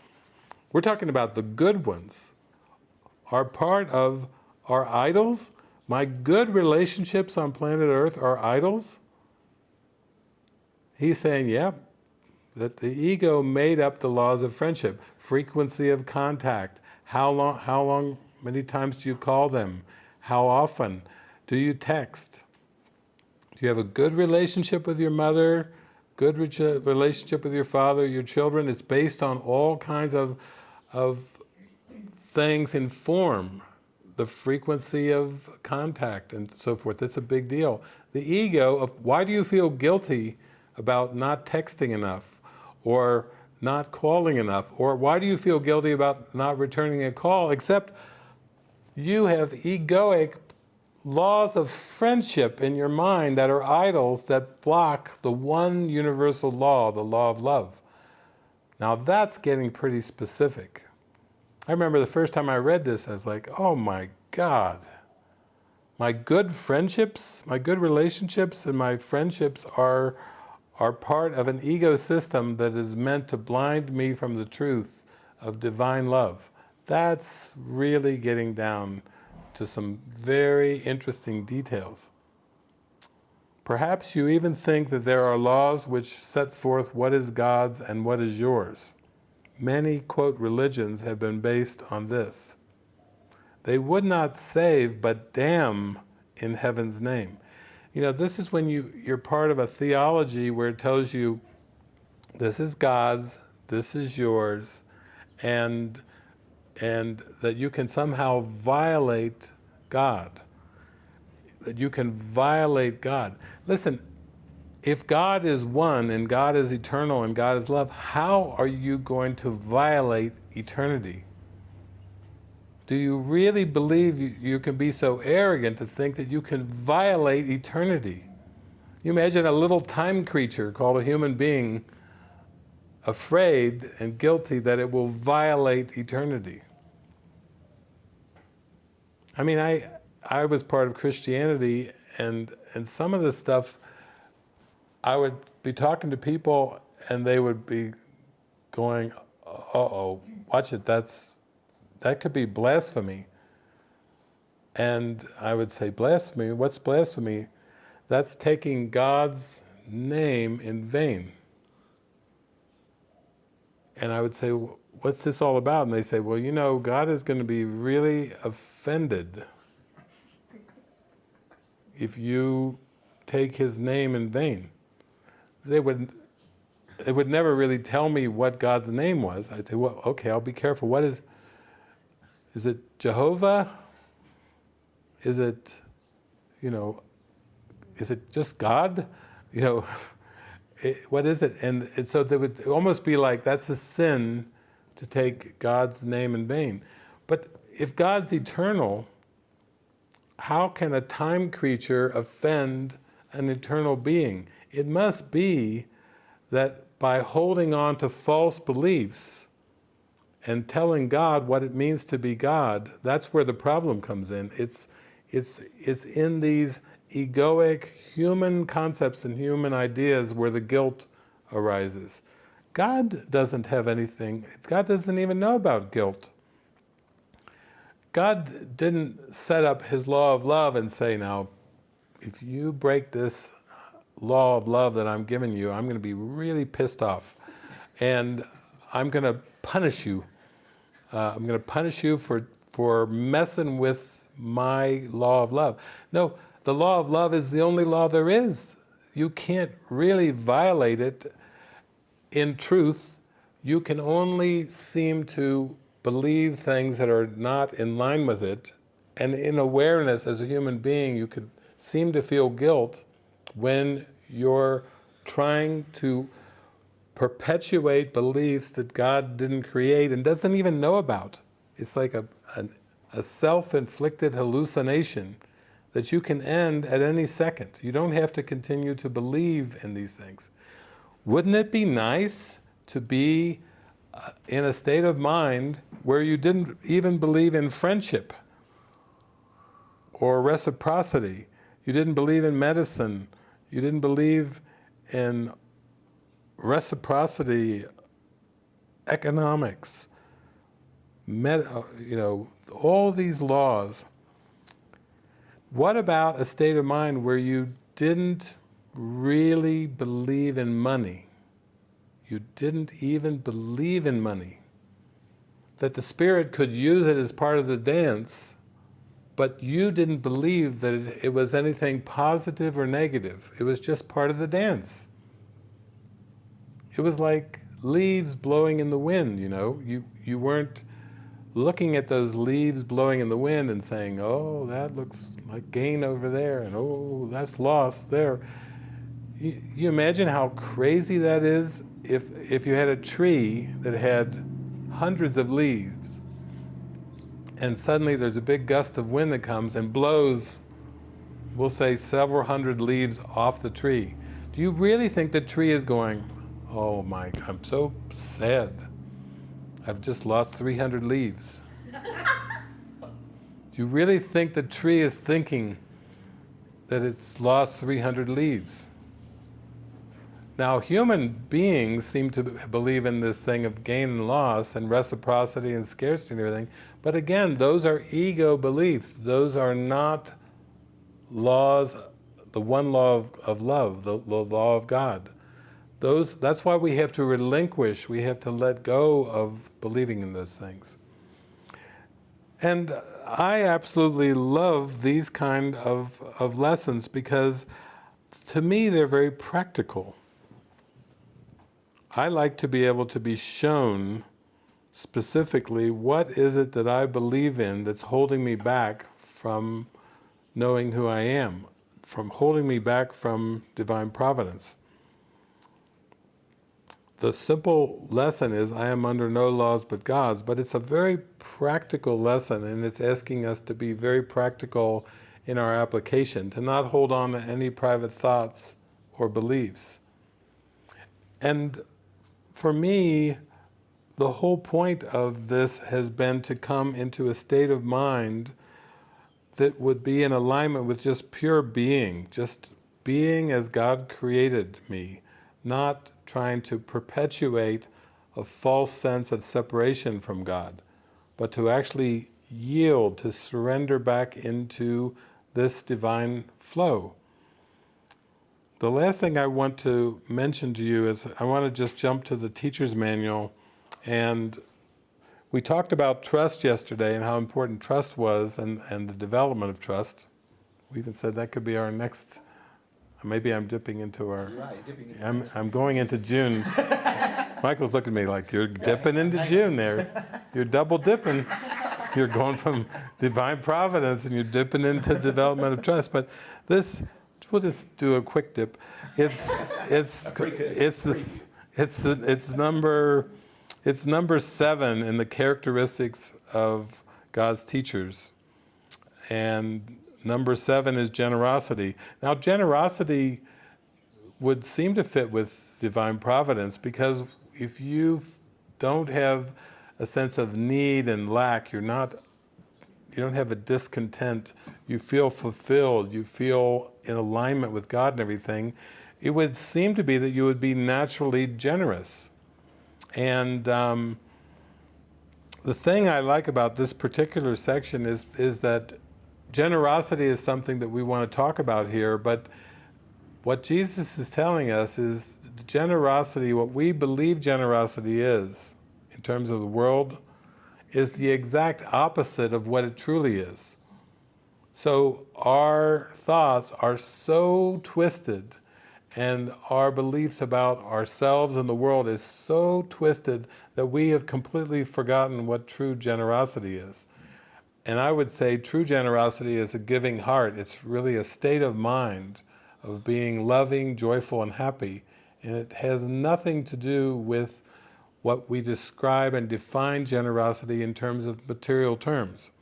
we're talking about the good ones, are part of our idols? My good relationships on planet Earth are idols? He's saying, yep, yeah, that the ego made up the laws of friendship, frequency of contact, how long, how long, many times do you call them, how often? Do you text, do you have a good relationship with your mother, good relationship with your father, your children? It's based on all kinds of, of things in form, the frequency of contact and so forth. That's a big deal. The ego of why do you feel guilty about not texting enough or not calling enough? Or why do you feel guilty about not returning a call? Except you have egoic laws of friendship in your mind that are idols that block the one universal law, the law of love. Now that's getting pretty specific. I remember the first time I read this, I was like, oh my God. My good friendships, my good relationships and my friendships are, are part of an ecosystem that is meant to blind me from the truth of divine love. That's really getting down to some very interesting details. Perhaps you even think that there are laws which set forth what is God's and what is yours. Many, quote, religions have been based on this. They would not save, but damn in heaven's name. You know, this is when you, you're part of a theology where it tells you, this is God's, this is yours, and and that you can somehow violate God. That you can violate God. Listen, if God is one and God is eternal and God is love, how are you going to violate eternity? Do you really believe you, you, can be so arrogant to think that you can violate eternity? You imagine a little time creature called a human being afraid and guilty that it will violate eternity. I mean, I, I was part of Christianity and, and some of the stuff, I would be talking to people and they would be going, uh-oh, watch it, that's, that could be blasphemy. And I would say, blasphemy? What's blasphemy? That's taking God's name in vain. And I would say, what's this all about? And they say, well, you know, God is going to be really offended if you take his name in vain. They would, they would never really tell me what God's name was. I'd say, well, okay, I'll be careful. What is, is it Jehovah? Is it, you know, is it just God? You know, it, what is it? And, and so they would almost be like, that's a sin to take God's name in vain. But if God's eternal, how can a time creature offend an eternal being? It must be that by holding on to false beliefs and telling God what it means to be God, that's where the problem comes in. It's, it's, it's in these egoic human concepts and human ideas where the guilt arises. God doesn't have anything, God doesn't even know about guilt. God didn't set up his law of love and say, now, if you break this law of love that I'm giving you, I'm going to be really pissed off. And I'm going to punish you. Uh, I'm going to punish you for, for messing with my law of love. No, the law of love is the only law there is. You can't really violate it in truth, you can only seem to believe things that are not in line with it and in awareness as a human being, you could seem to feel guilt when you're trying to perpetuate beliefs that God didn't create and doesn't even know about. It's like a, a, a self-inflicted hallucination that you can end at any second. You don't have to continue to believe in these things. Wouldn't it be nice to be uh, in a state of mind where you didn't even believe in friendship or reciprocity, you didn't believe in medicine, you didn't believe in reciprocity, economics, med, uh, you know, all these laws. What about a state of mind where you didn't really believe in money? You didn't even believe in money. That the spirit could use it as part of the dance, but you didn't believe that it, it was anything positive or negative. It was just part of the dance. It was like leaves blowing in the wind, you know. You, you weren't looking at those leaves blowing in the wind and saying, oh, that looks like gain over there, and oh, that's loss there. You, you imagine how crazy that is if, if you had a tree that had hundreds of leaves, and suddenly there's a big gust of wind that comes and blows, we'll say several hundred leaves off the tree. Do you really think the tree is going, oh my, I'm so sad. I've just lost 300 leaves. Do you really think the tree is thinking that it's lost 300 leaves? Now, human beings seem to believe in this thing of gain and loss and reciprocity and scarcity and everything, but again, those are ego beliefs. Those are not laws, the one law of, of love, the, the law of God. Those, that's why we have to relinquish, we have to let go of believing in those things. And I absolutely love these kind of, of lessons because to me they're very practical. I like to be able to be shown specifically what is it that I believe in that's holding me back from knowing who I am, from holding me back from divine providence. The simple lesson is I am under no laws but God's, but it's a very practical lesson and it's asking us to be very practical in our application, to not hold on to any private thoughts or beliefs. And for me, the whole point of this has been to come into a state of mind that would be in alignment with just pure being, just being as God created me, not trying to perpetuate a false sense of separation from God, but to actually yield, to surrender back into this divine flow. The last thing I want to mention to you is I want to just jump to the teacher's manual and we talked about trust yesterday and how important trust was and, and the development of trust. We even said that could be our next, maybe I'm dipping into our, Right, dipping into I'm, I'm going into June. Michael's looking at me like, you're dipping into June there. You're double dipping. You're going from divine providence and you're dipping into development of trust. But this, we'll just do a quick dip. It's it's it's the it's the, it's number it's number seven in the characteristics of God's teachers, and number seven is generosity. Now, generosity would seem to fit with divine providence because if you don't have a sense of need and lack, you're not you don't have a discontent, you feel fulfilled, you feel in alignment with God and everything, it would seem to be that you would be naturally generous. And um, the thing I like about this particular section is, is that generosity is something that we want to talk about here, but what Jesus is telling us is generosity, what we believe generosity is, in terms of the world, is the exact opposite of what it truly is. So our thoughts are so twisted and our beliefs about ourselves and the world is so twisted that we have completely forgotten what true generosity is. And I would say true generosity is a giving heart. It's really a state of mind of being loving, joyful, and happy. And it has nothing to do with what we describe and define generosity in terms of material terms.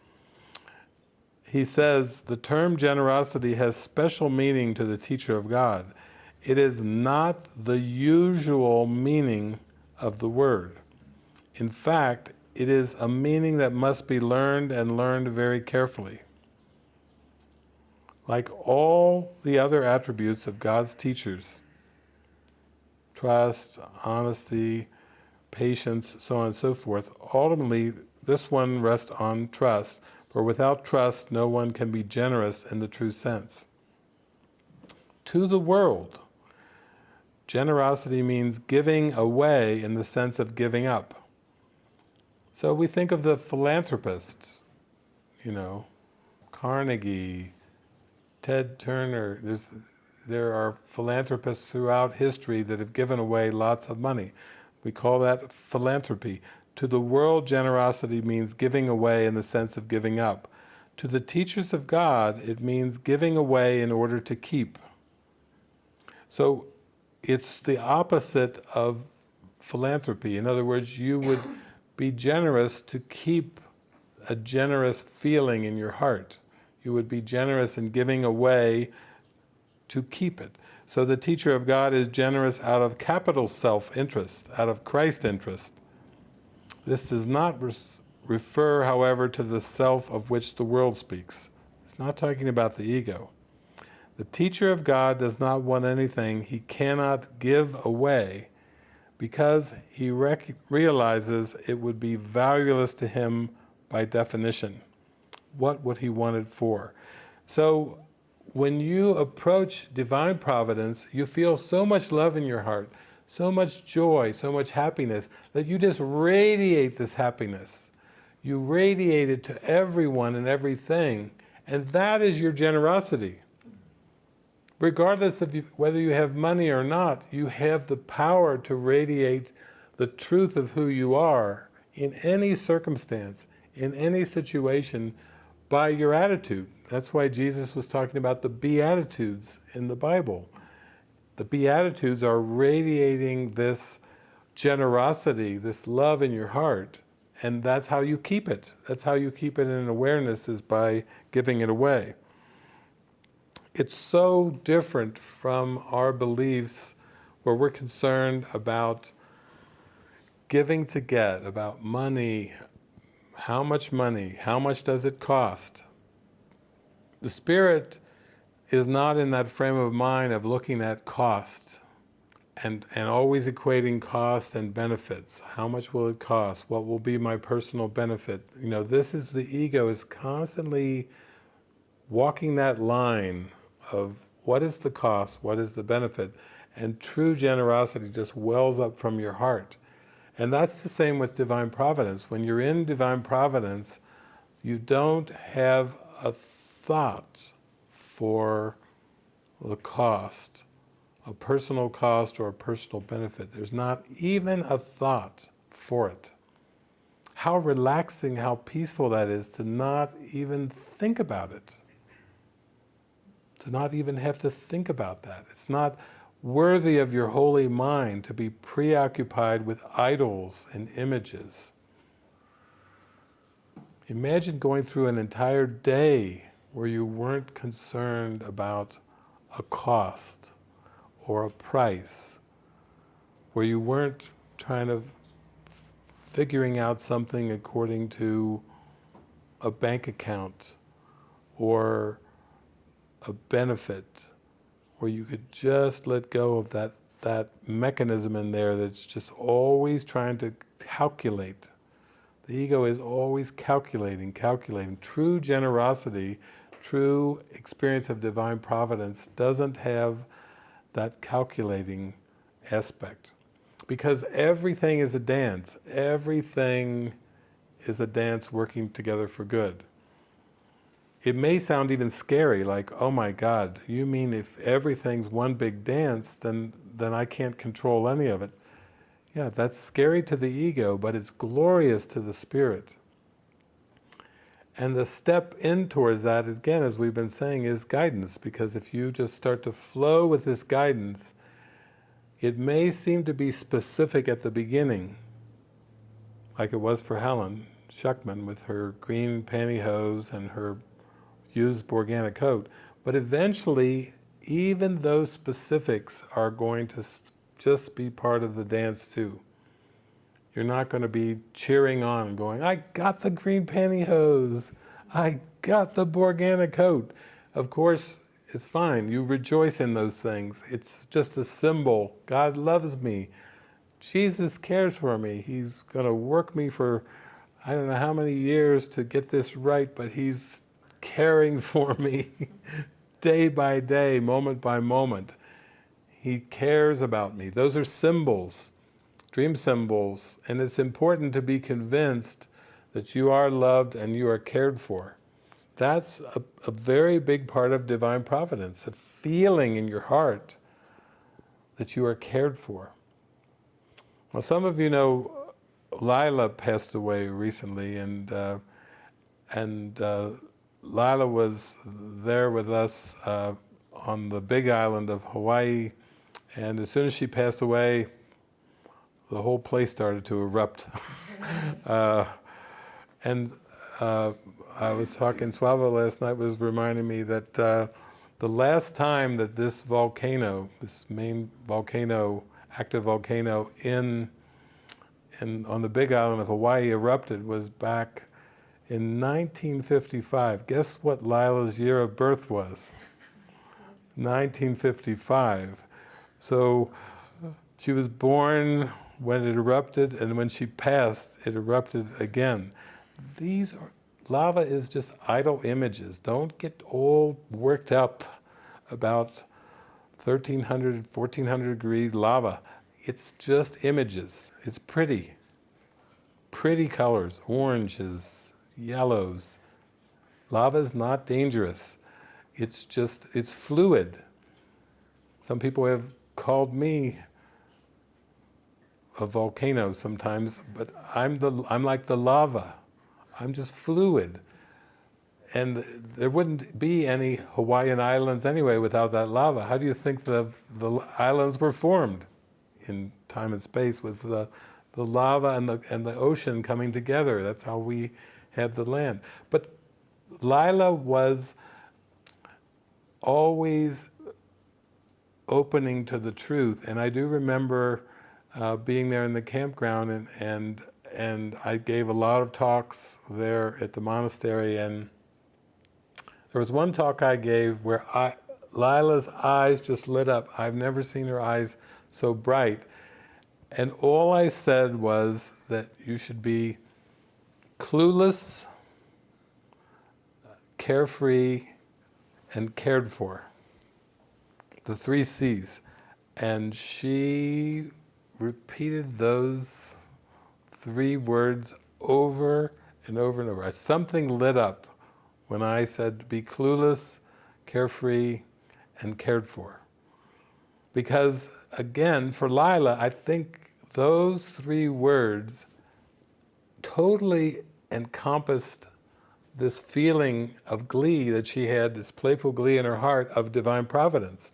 He says, the term generosity has special meaning to the teacher of God. It is not the usual meaning of the word. In fact, it is a meaning that must be learned and learned very carefully. Like all the other attributes of God's teachers, trust, honesty, patience, so on and so forth, ultimately this one rests on trust, for without trust no one can be generous in the true sense. To the world, generosity means giving away in the sense of giving up. So we think of the philanthropists, you know, Carnegie, Ted Turner, There's, there are philanthropists throughout history that have given away lots of money. We call that philanthropy. To the world, generosity means giving away in the sense of giving up. To the teachers of God, it means giving away in order to keep. So it's the opposite of philanthropy. In other words, you would be generous to keep a generous feeling in your heart. You would be generous in giving away to keep it. So the teacher of God is generous out of capital self-interest, out of Christ interest. This does not refer, however, to the self of which the world speaks. It's not talking about the ego. The teacher of God does not want anything he cannot give away because he realizes it would be valueless to him by definition. What would he want it for? So when you approach divine providence, you feel so much love in your heart, so much joy, so much happiness, that you just radiate this happiness. You radiate it to everyone and everything, and that is your generosity regardless of you, whether you have money or not, you have the power to radiate the truth of who you are in any circumstance, in any situation, by your attitude. That's why Jesus was talking about the Beatitudes in the Bible. The Beatitudes are radiating this generosity, this love in your heart, and that's how you keep it. That's how you keep it in awareness, is by giving it away it's so different from our beliefs where we're concerned about giving to get, about money, how much money, how much does it cost? The Spirit is not in that frame of mind of looking at costs and, and always equating cost and benefits. How much will it cost? What will be my personal benefit? You know, this is the ego is constantly walking that line of what is the cost, what is the benefit, and true generosity just wells up from your heart. And that's the same with Divine Providence. When you're in Divine Providence, you don't have a thought for the cost, a personal cost or a personal benefit. There's not even a thought for it. How relaxing, how peaceful that is to not even think about it to not even have to think about that. It's not worthy of your holy mind to be preoccupied with idols and images. Imagine going through an entire day where you weren't concerned about a cost or a price, where you weren't trying to figuring out something according to a bank account or a benefit where you could just let go of that, that mechanism in there that's just always trying to calculate. The ego is always calculating, calculating. True generosity, true experience of divine providence doesn't have that calculating aspect. Because everything is a dance. Everything is a dance working together for good it may sound even scary, like, oh my God, you mean if everything's one big dance, then, then I can't control any of it. Yeah, that's scary to the ego, but it's glorious to the spirit. And the step in towards that, again, as we've been saying, is guidance. Because if you just start to flow with this guidance, it may seem to be specific at the beginning, like it was for Helen Schucman with her green pantyhose and her used Borgana coat. But eventually, even those specifics are going to just be part of the dance too. You're not going to be cheering on going, I got the green pantyhose. I got the Borgana coat. Of course, it's fine. You rejoice in those things. It's just a symbol. God loves me. Jesus cares for me. He's going to work me for I don't know how many years to get this right, but He's caring for me day by day, moment by moment. He cares about me. Those are symbols dream symbols, and it's important to be convinced that you are loved and you are cared for. That's a, a very big part of divine providence, a feeling in your heart that you are cared for. Well, some of you know Lila passed away recently, and uh, and uh, Lila was there with us uh, on the big island of Hawaii, and as soon as she passed away, the whole place started to erupt. uh, and uh, I was talking, Swava last night was reminding me that uh, the last time that this volcano, this main volcano, active volcano in, in, on the big island of Hawaii erupted was back in 1955. Guess what Lila's year of birth was? 1955. So she was born when it erupted and when she passed, it erupted again. These are, lava is just idle images. Don't get all worked up about 1300, 1400 degree lava. It's just images. It's pretty. Pretty colors, oranges, yellows. Lava is not dangerous. It's just, it's fluid. Some people have called me a volcano sometimes, but I'm, the, I'm like the lava. I'm just fluid. And there wouldn't be any Hawaiian islands anyway without that lava. How do you think the, the islands were formed in time and space? Was the, the lava and the, and the ocean coming together. That's how we had the land. But Lila was always opening to the truth. And I do remember uh, being there in the campground and, and, and I gave a lot of talks there at the monastery and there was one talk I gave where I, Lila's eyes just lit up. I've never seen her eyes so bright. And all I said was that you should be clueless, carefree, and cared for. The three C's. And she repeated those three words over and over and over. Something lit up when I said be clueless, carefree, and cared for. Because again, for Lila, I think those three words totally encompassed this feeling of glee that she had, this playful glee in her heart of divine providence.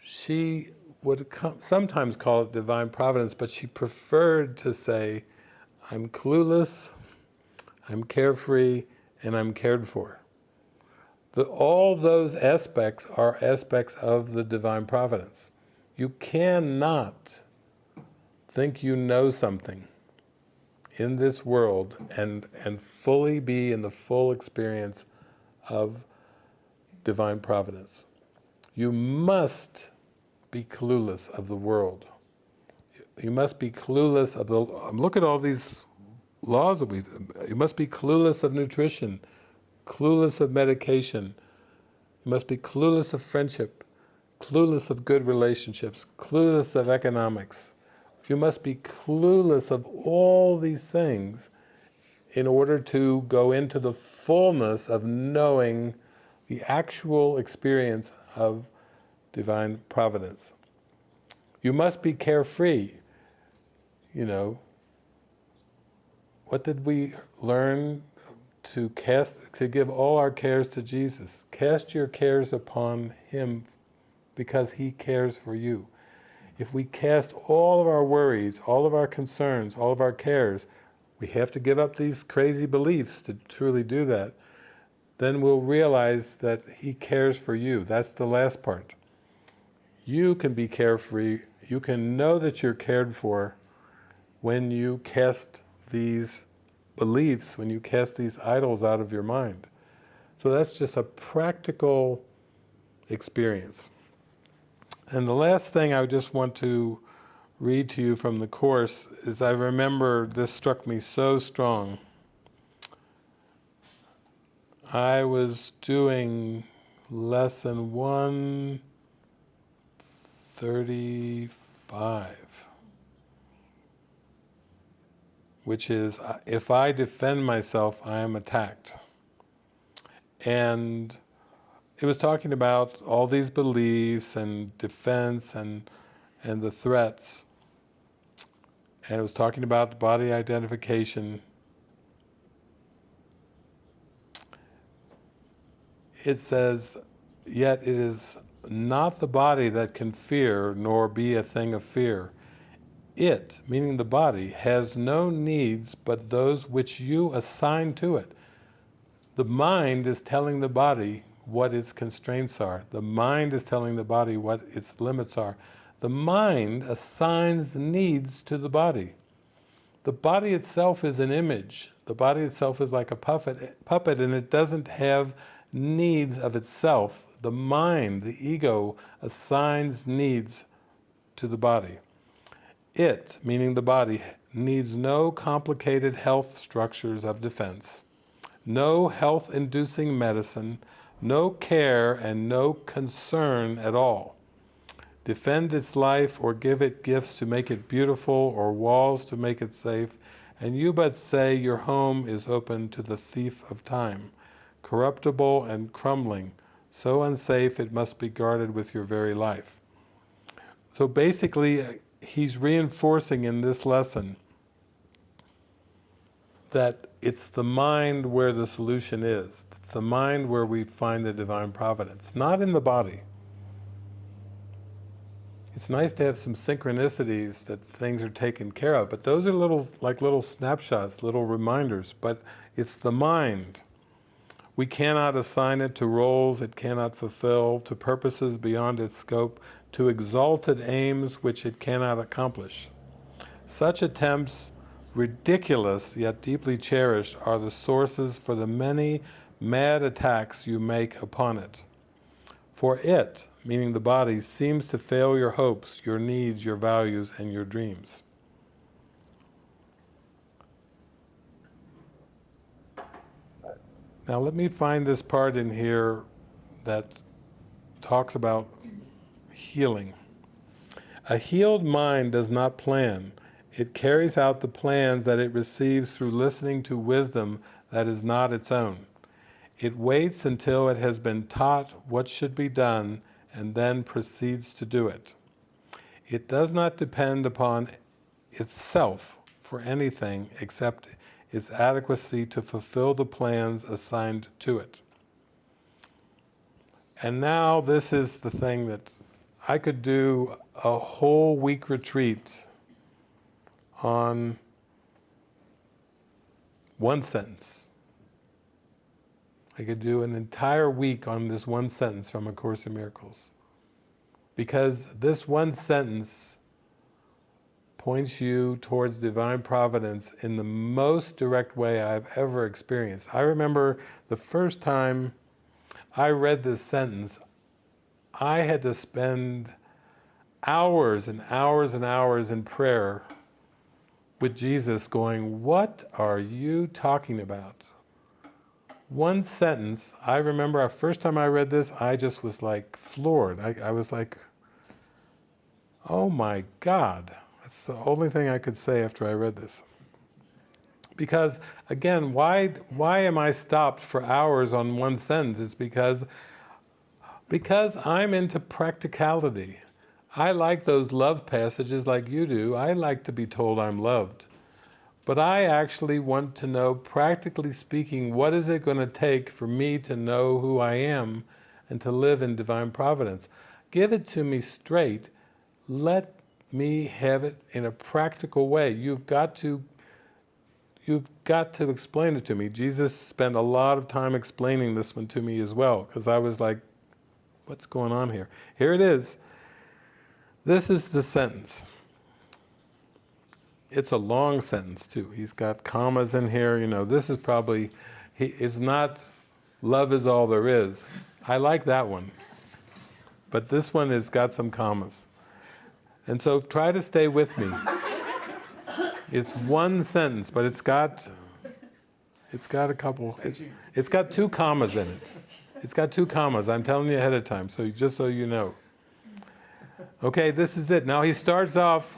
She would sometimes call it divine providence, but she preferred to say, I'm clueless, I'm carefree, and I'm cared for. The, all those aspects are aspects of the divine providence. You cannot think you know something in this world and, and fully be in the full experience of divine providence. You must be clueless of the world. You must be clueless of the, um, look at all these laws that we, you must be clueless of nutrition, clueless of medication, you must be clueless of friendship, clueless of good relationships, clueless of economics. You must be clueless of all these things in order to go into the fullness of knowing the actual experience of divine providence. You must be carefree. You know, what did we learn to cast, to give all our cares to Jesus. Cast your cares upon Him because He cares for you. If we cast all of our worries, all of our concerns, all of our cares, we have to give up these crazy beliefs to truly do that, then we'll realize that He cares for you. That's the last part. You can be carefree, you can know that you're cared for when you cast these beliefs, when you cast these idols out of your mind. So that's just a practical experience. And the last thing I just want to read to you from the Course is I remember this struck me so strong. I was doing lesson 135 which is, uh, if I defend myself, I am attacked. And it was talking about all these beliefs and defense and, and the threats. And it was talking about body identification. It says, yet it is not the body that can fear, nor be a thing of fear it, meaning the body, has no needs but those which you assign to it. The mind is telling the body what its constraints are. The mind is telling the body what its limits are. The mind assigns needs to the body. The body itself is an image. The body itself is like a puppet, puppet and it doesn't have needs of itself. The mind, the ego, assigns needs to the body. It, meaning the body, needs no complicated health structures of defense, no health-inducing medicine, no care and no concern at all. Defend its life or give it gifts to make it beautiful or walls to make it safe, and you but say your home is open to the thief of time, corruptible and crumbling, so unsafe it must be guarded with your very life. So basically, uh, he's reinforcing in this lesson that it's the mind where the solution is. It's the mind where we find the divine providence, not in the body. It's nice to have some synchronicities that things are taken care of, but those are little, like little snapshots, little reminders, but it's the mind. We cannot assign it to roles it cannot fulfill, to purposes beyond its scope, to exalted aims which it cannot accomplish. Such attempts, ridiculous yet deeply cherished, are the sources for the many mad attacks you make upon it. For it, meaning the body, seems to fail your hopes, your needs, your values, and your dreams. Now let me find this part in here that talks about healing. A healed mind does not plan. It carries out the plans that it receives through listening to wisdom that is not its own. It waits until it has been taught what should be done and then proceeds to do it. It does not depend upon itself for anything except its adequacy to fulfill the plans assigned to it. And now this is the thing that I could do a whole week retreat on one sentence. I could do an entire week on this one sentence from A Course in Miracles. Because this one sentence points you towards divine providence in the most direct way I've ever experienced. I remember the first time I read this sentence, I had to spend hours and hours and hours in prayer with Jesus going, what are you talking about? One sentence, I remember our first time I read this, I just was like floored. I, I was like, oh my God. That's the only thing I could say after I read this. Because again, why, why am I stopped for hours on one sentence? It's because because I'm into practicality. I like those love passages like you do. I like to be told I'm loved. But I actually want to know, practically speaking, what is it going to take for me to know who I am and to live in divine providence? Give it to me straight. Let me have it in a practical way. You've got to you've got to explain it to me. Jesus spent a lot of time explaining this one to me as well, because I was like, what's going on here? Here it is. This is the sentence. It's a long sentence too. He's got commas in here, you know, this is probably, he, it's not love is all there is. I like that one. But this one has got some commas. And so try to stay with me. It's one sentence, but it's got, it's got a couple, it, it's got two commas in it. It's got two commas, I'm telling you ahead of time, so just so you know. Okay, this is it. Now he starts off,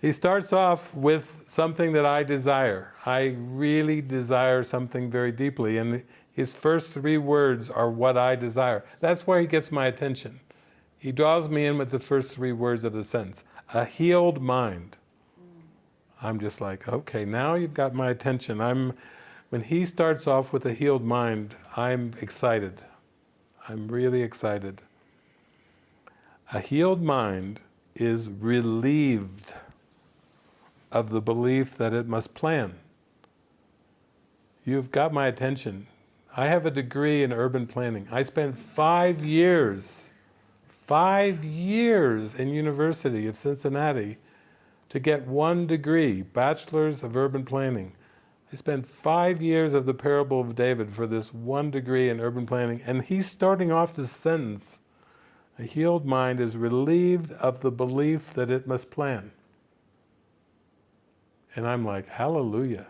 he starts off with something that I desire. I really desire something very deeply, and his first three words are what I desire. That's where he gets my attention. He draws me in with the first three words of the sentence. A healed mind. I'm just like, okay, now you've got my attention. I'm, when he starts off with a healed mind, I'm excited. I'm really excited. A healed mind is relieved of the belief that it must plan. You've got my attention. I have a degree in urban planning. I spent five years, five years in University of Cincinnati to get one degree, Bachelor's of Urban Planning. I spent five years of the Parable of David for this one degree in urban planning, and he's starting off this sentence. A healed mind is relieved of the belief that it must plan. And I'm like, hallelujah.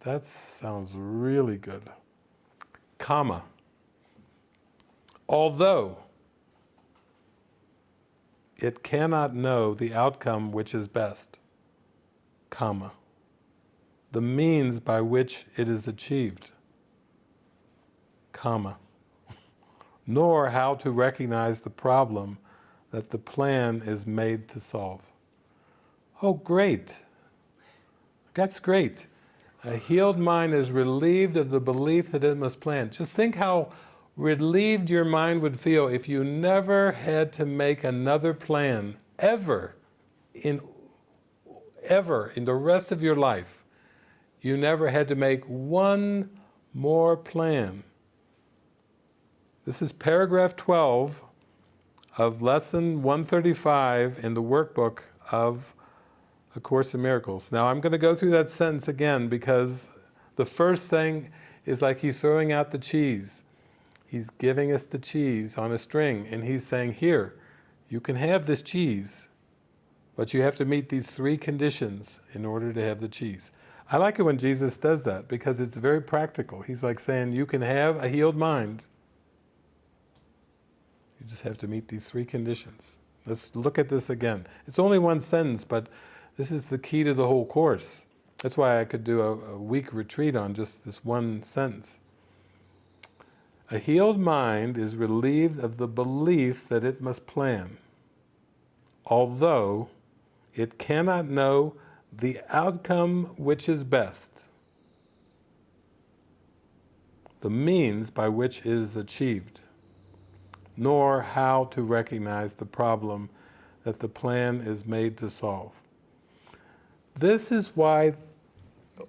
That sounds really good. Comma. Although it cannot know the outcome which is best, comma, the means by which it is achieved, comma, nor how to recognize the problem that the plan is made to solve. Oh, great. That's great. A healed mind is relieved of the belief that it must plan. Just think how relieved your mind would feel if you never had to make another plan, ever, in ever, in the rest of your life. You never had to make one more plan. This is paragraph 12 of lesson 135 in the workbook of A Course in Miracles. Now I'm going to go through that sentence again because the first thing is like he's throwing out the cheese. He's giving us the cheese on a string and he's saying, here, you can have this cheese, but you have to meet these three conditions in order to have the cheese. I like it when Jesus does that because it's very practical. He's like saying, you can have a healed mind. You just have to meet these three conditions. Let's look at this again. It's only one sentence, but this is the key to the whole course. That's why I could do a, a week retreat on just this one sentence. A healed mind is relieved of the belief that it must plan, although it cannot know the outcome which is best, the means by which it is achieved, nor how to recognize the problem that the plan is made to solve. This is why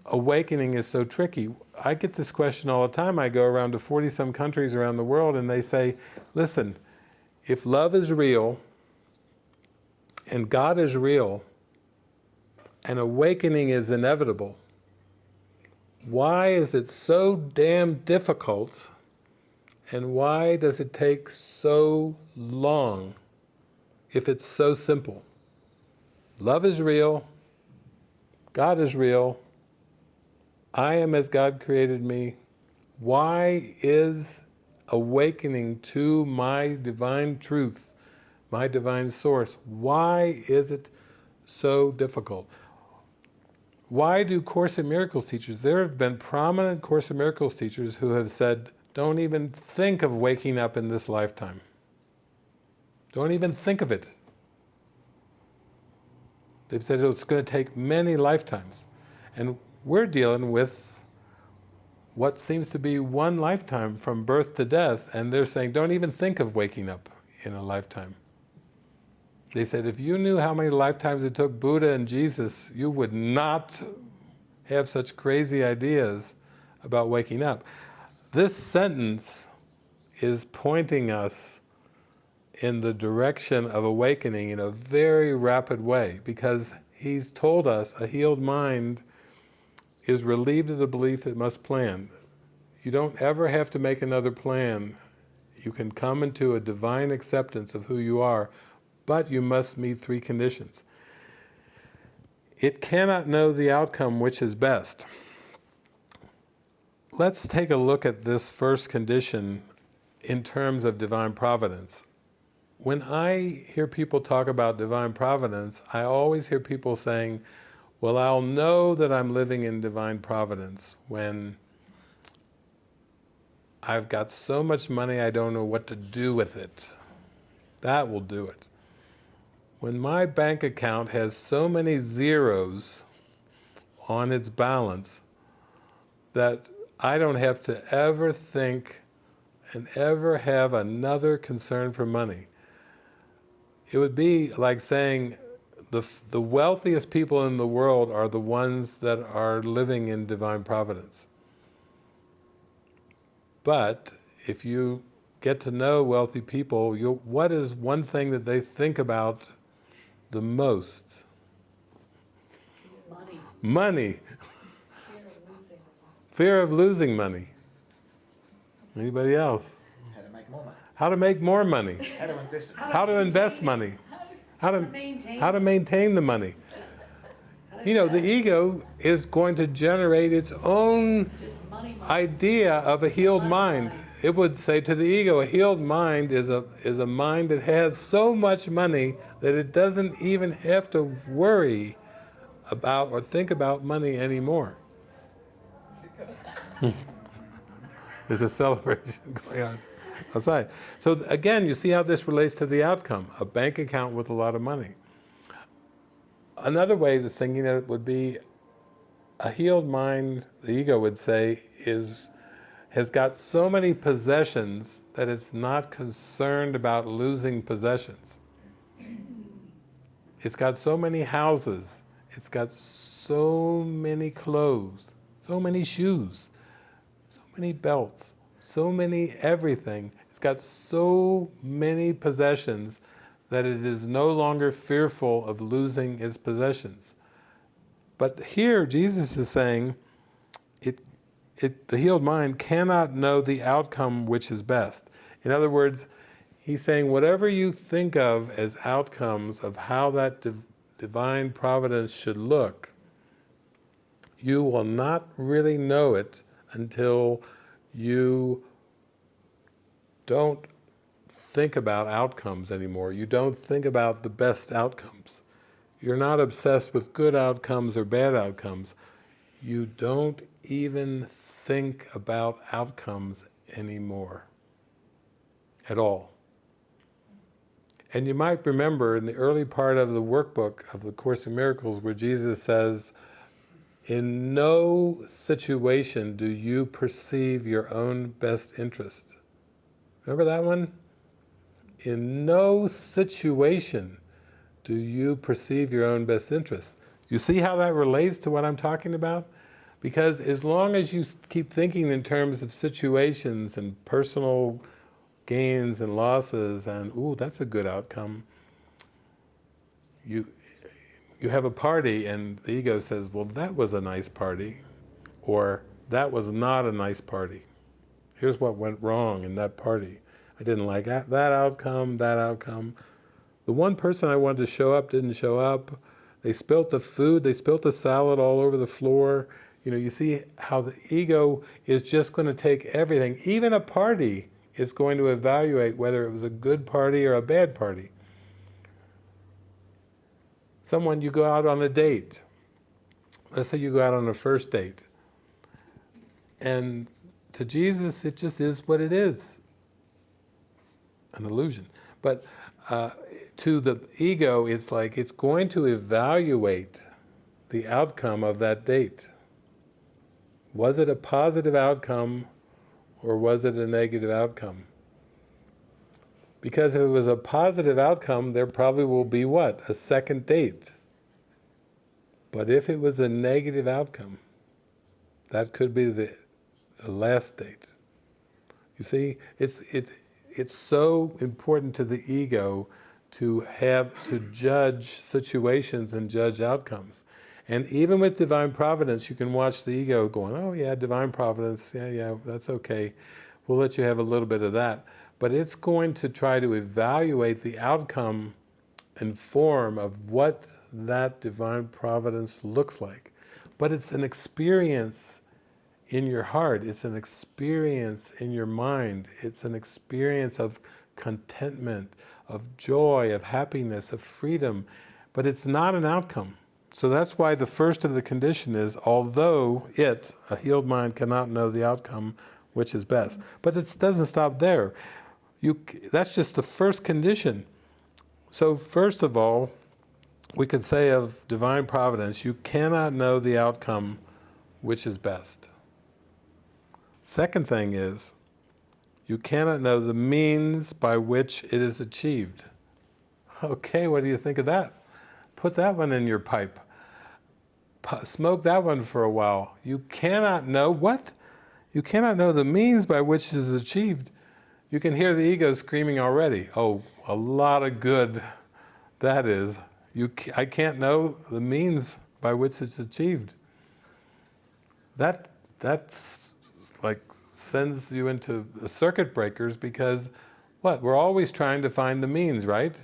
awakening is so tricky. I get this question all the time. I go around to 40 some countries around the world and they say, listen, if love is real and God is real and awakening is inevitable, why is it so damn difficult and why does it take so long if it's so simple? Love is real, God is real, I am as God created me. Why is awakening to my divine truth, my divine source, why is it so difficult? Why do Course in Miracles teachers, there have been prominent Course in Miracles teachers who have said, don't even think of waking up in this lifetime. Don't even think of it. They've said oh, it's going to take many lifetimes. And we're dealing with what seems to be one lifetime from birth to death, and they're saying, don't even think of waking up in a lifetime. They said, if you knew how many lifetimes it took Buddha and Jesus, you would not have such crazy ideas about waking up. This sentence is pointing us in the direction of awakening in a very rapid way because he's told us a healed mind is relieved of the belief it must plan. You don't ever have to make another plan. You can come into a divine acceptance of who you are, but you must meet three conditions. It cannot know the outcome which is best. Let's take a look at this first condition in terms of divine providence. When I hear people talk about divine providence, I always hear people saying, well, I'll know that I'm living in divine providence when I've got so much money I don't know what to do with it. That will do it. When my bank account has so many zeros on its balance that I don't have to ever think and ever have another concern for money. It would be like saying the, the wealthiest people in the world are the ones that are living in divine providence. But if you get to know wealthy people, you'll, what is one thing that they think about the most? Money. Money. Fear of losing. Fear of losing money. Anybody else? How to make more money. How to make more money. How to invest it. How to invest money. How to, maintain how to maintain the money. You know, the ego is going to generate its own money, money. idea of a healed mind. It would say to the ego, a healed mind is a, is a mind that has so much money that it doesn't even have to worry about or think about money anymore. There's a celebration going on outside. So again, you see how this relates to the outcome, a bank account with a lot of money. Another way of thinking it would be a healed mind, the ego would say, is has got so many possessions that it's not concerned about losing possessions. It's got so many houses, it's got so many clothes, so many shoes, so many belts, so many everything. It's got so many possessions that it is no longer fearful of losing its possessions. But here Jesus is saying, it, it, the healed mind cannot know the outcome which is best. In other words, he's saying whatever you think of as outcomes of how that div divine providence should look, you will not really know it until you don't think about outcomes anymore. You don't think about the best outcomes. You're not obsessed with good outcomes or bad outcomes. You don't even think about outcomes anymore at all. And you might remember in the early part of the workbook of the Course in Miracles where Jesus says, in no situation do you perceive your own best interest. Remember that one? In no situation do you perceive your own best interest. You see how that relates to what I'm talking about? Because as long as you keep thinking in terms of situations and personal gains and losses and, ooh, that's a good outcome, you, you have a party and the ego says, well, that was a nice party, or that was not a nice party. Here's what went wrong in that party. I didn't like that, that outcome, that outcome. The one person I wanted to show up didn't show up. They spilt the food, they spilt the salad all over the floor. You know, you see how the ego is just going to take everything. Even a party is going to evaluate whether it was a good party or a bad party. Someone, you go out on a date. Let's say you go out on a first date. And to Jesus, it just is what it is. An illusion. But uh, to the ego, it's like it's going to evaluate the outcome of that date? Was it a positive outcome or was it a negative outcome? Because if it was a positive outcome, there probably will be what? A second date. But if it was a negative outcome, that could be the, the last date. You see, it's, it, it's so important to the ego to have, to judge situations and judge outcomes. And even with divine providence, you can watch the ego going, oh yeah, divine providence, yeah, yeah, that's okay. We'll let you have a little bit of that. But it's going to try to evaluate the outcome and form of what that divine providence looks like. But it's an experience in your heart, it's an experience in your mind, it's an experience of contentment, of joy, of happiness, of freedom, but it's not an outcome. So that's why the first of the condition is, although it, a healed mind, cannot know the outcome which is best. But it doesn't stop there. You, that's just the first condition. So first of all, we could say of divine providence, you cannot know the outcome which is best. Second thing is, you cannot know the means by which it is achieved. Okay, what do you think of that? Put that one in your pipe. P smoke that one for a while. You cannot know what? You cannot know the means by which it is achieved. You can hear the ego screaming already. Oh, a lot of good that is. You, I can't know the means by which it's achieved. That, that's like sends you into circuit breakers because what? We're always trying to find the means, right?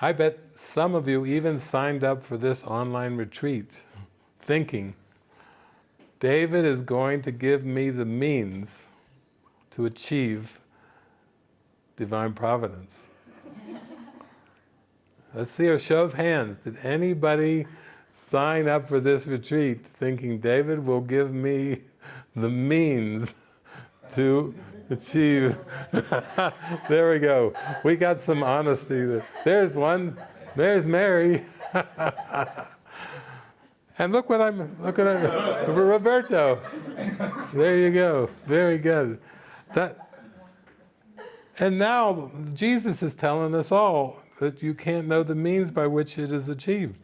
I bet some of you even signed up for this online retreat thinking, David is going to give me the means to achieve divine providence. Let's see a show of hands. Did anybody sign up for this retreat thinking David will give me the means to achieve. there we go. We got some honesty. There's one. There's Mary. and look what I'm, look I'm, Roberto. There you go. Very good. That, and now Jesus is telling us all that you can't know the means by which it is achieved.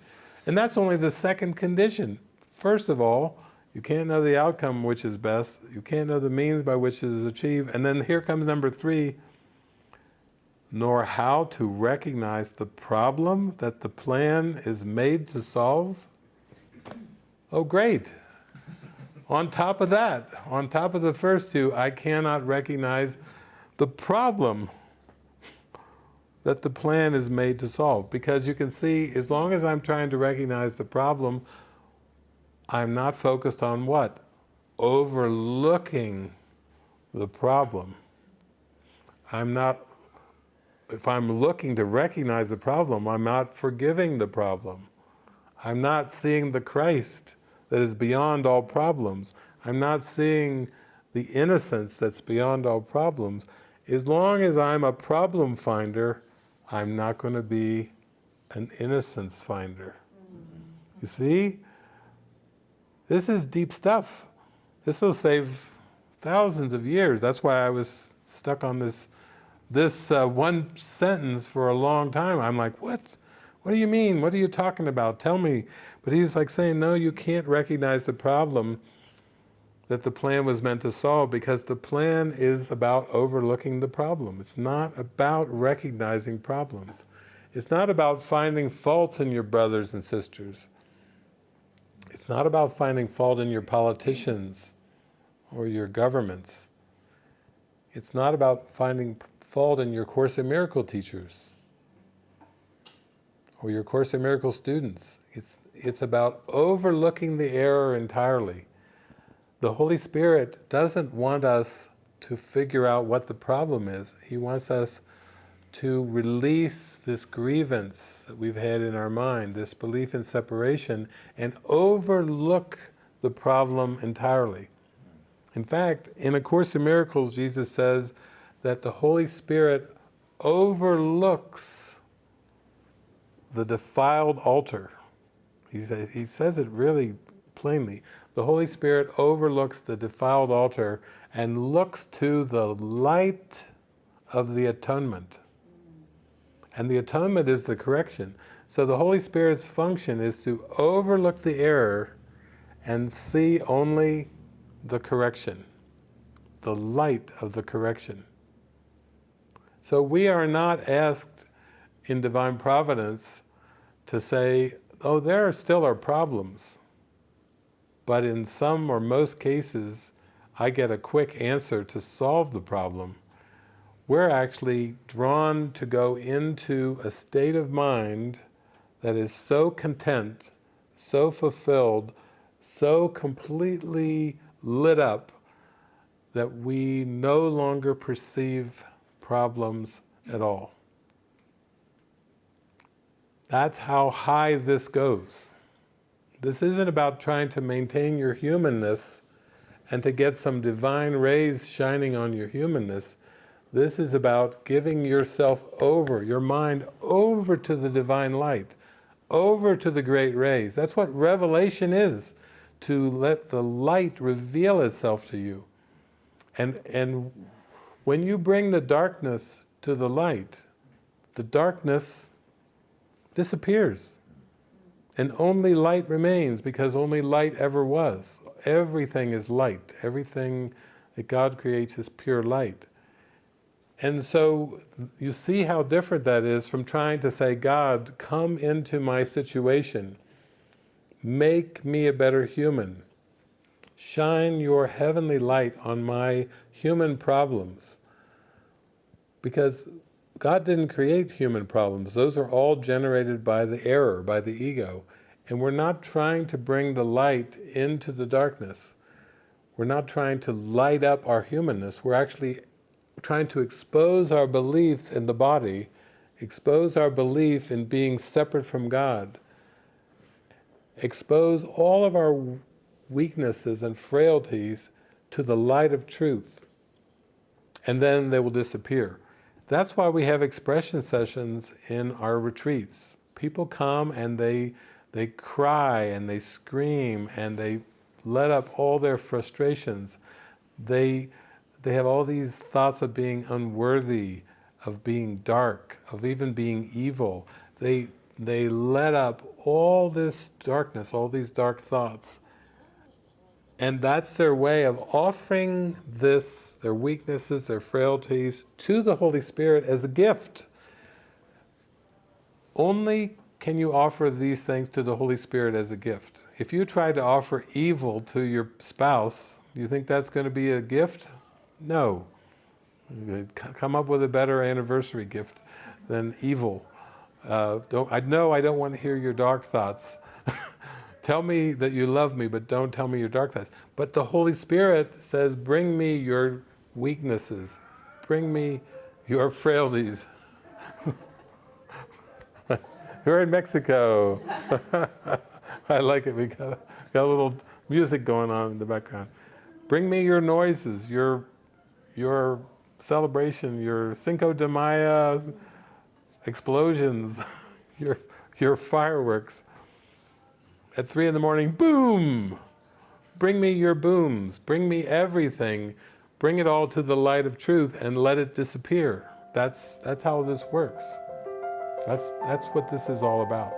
And that's only the second condition. First of all, you can't know the outcome which is best. You can't know the means by which it is achieved. And then here comes number three, nor how to recognize the problem that the plan is made to solve. Oh, great. on top of that, on top of the first two, I cannot recognize the problem that the plan is made to solve. Because you can see, as long as I'm trying to recognize the problem, I'm not focused on what? Overlooking the problem. I'm not, if I'm looking to recognize the problem, I'm not forgiving the problem. I'm not seeing the Christ that is beyond all problems. I'm not seeing the innocence that's beyond all problems. As long as I'm a problem finder, I'm not going to be an innocence finder. You see? This is deep stuff. This will save thousands of years. That's why I was stuck on this, this uh, one sentence for a long time. I'm like, what? What do you mean? What are you talking about? Tell me. But he's like saying, no, you can't recognize the problem that the plan was meant to solve because the plan is about overlooking the problem. It's not about recognizing problems. It's not about finding faults in your brothers and sisters. It's not about finding fault in your politicians or your governments. It's not about finding fault in your Course in Miracle teachers or your Course in Miracle students. It's, it's about overlooking the error entirely. The Holy Spirit doesn't want us to figure out what the problem is. He wants us to release this grievance that we've had in our mind, this belief in separation, and overlook the problem entirely. In fact, in A Course in Miracles, Jesus says that the Holy Spirit overlooks the defiled altar. He, sa- he says it really plainly. The Holy Spirit overlooks the defiled altar and looks to the light of the atonement. And the atonement is the correction. So the Holy Spirit's function is to overlook the error and see only the correction, the light of the correction. So we are not asked in divine providence to say, oh, there still are problems. But in some or most cases, I get a quick answer to solve the problem. We're actually drawn to go into a state of mind that is so content, so fulfilled, so completely lit up that we no longer perceive problems at all. That's how high this goes. This isn't about trying to maintain your humanness and to get some divine rays shining on your humanness. This is about giving yourself over, your mind over to the divine light, over to the great rays. That's what revelation is, to let the light reveal itself to you. And, and when you bring the darkness to the light, the darkness disappears. And only light remains because only light ever was. Everything is light. Everything that God creates is pure light. And so you see how different that is from trying to say, God, come into my situation. Make me a better human. Shine your heavenly light on my human problems. Because God didn't create human problems. Those are all generated by the error, by the ego. And we're not trying to bring the light into the darkness. We're not trying to light up our humanness. We're actually trying to expose our beliefs in the body, expose our belief in being separate from God, expose all of our weaknesses and frailties to the light of truth. And then they will disappear. That's why we have expression sessions in our retreats. People come and they, they cry and they scream and they let up all their frustrations. They, they have all these thoughts of being unworthy, of being dark, of even being evil. They, they let up all this darkness, all these dark thoughts. And that's their way of offering this, their weaknesses, their frailties, to the Holy Spirit as a gift. Only can you offer these things to the Holy Spirit as a gift. If you try to offer evil to your spouse, do you think that's going to be a gift? No. Come up with a better anniversary gift than evil. Uh, don't, I know I don't want to hear your dark thoughts. tell me that you love me, but don't tell me your dark thoughts. But the Holy Spirit says, bring me your weaknesses. Bring me your frailties. We're in Mexico. I like it. We got, got a little music going on in the background. Bring me your noises, your, your celebration, your Cinco de Mayo explosions, your, your fireworks. At three in the morning, boom! Bring me your booms, bring me everything, bring it all to the light of truth and let it disappear. That's, that's how this works. That's, that's what this is all about.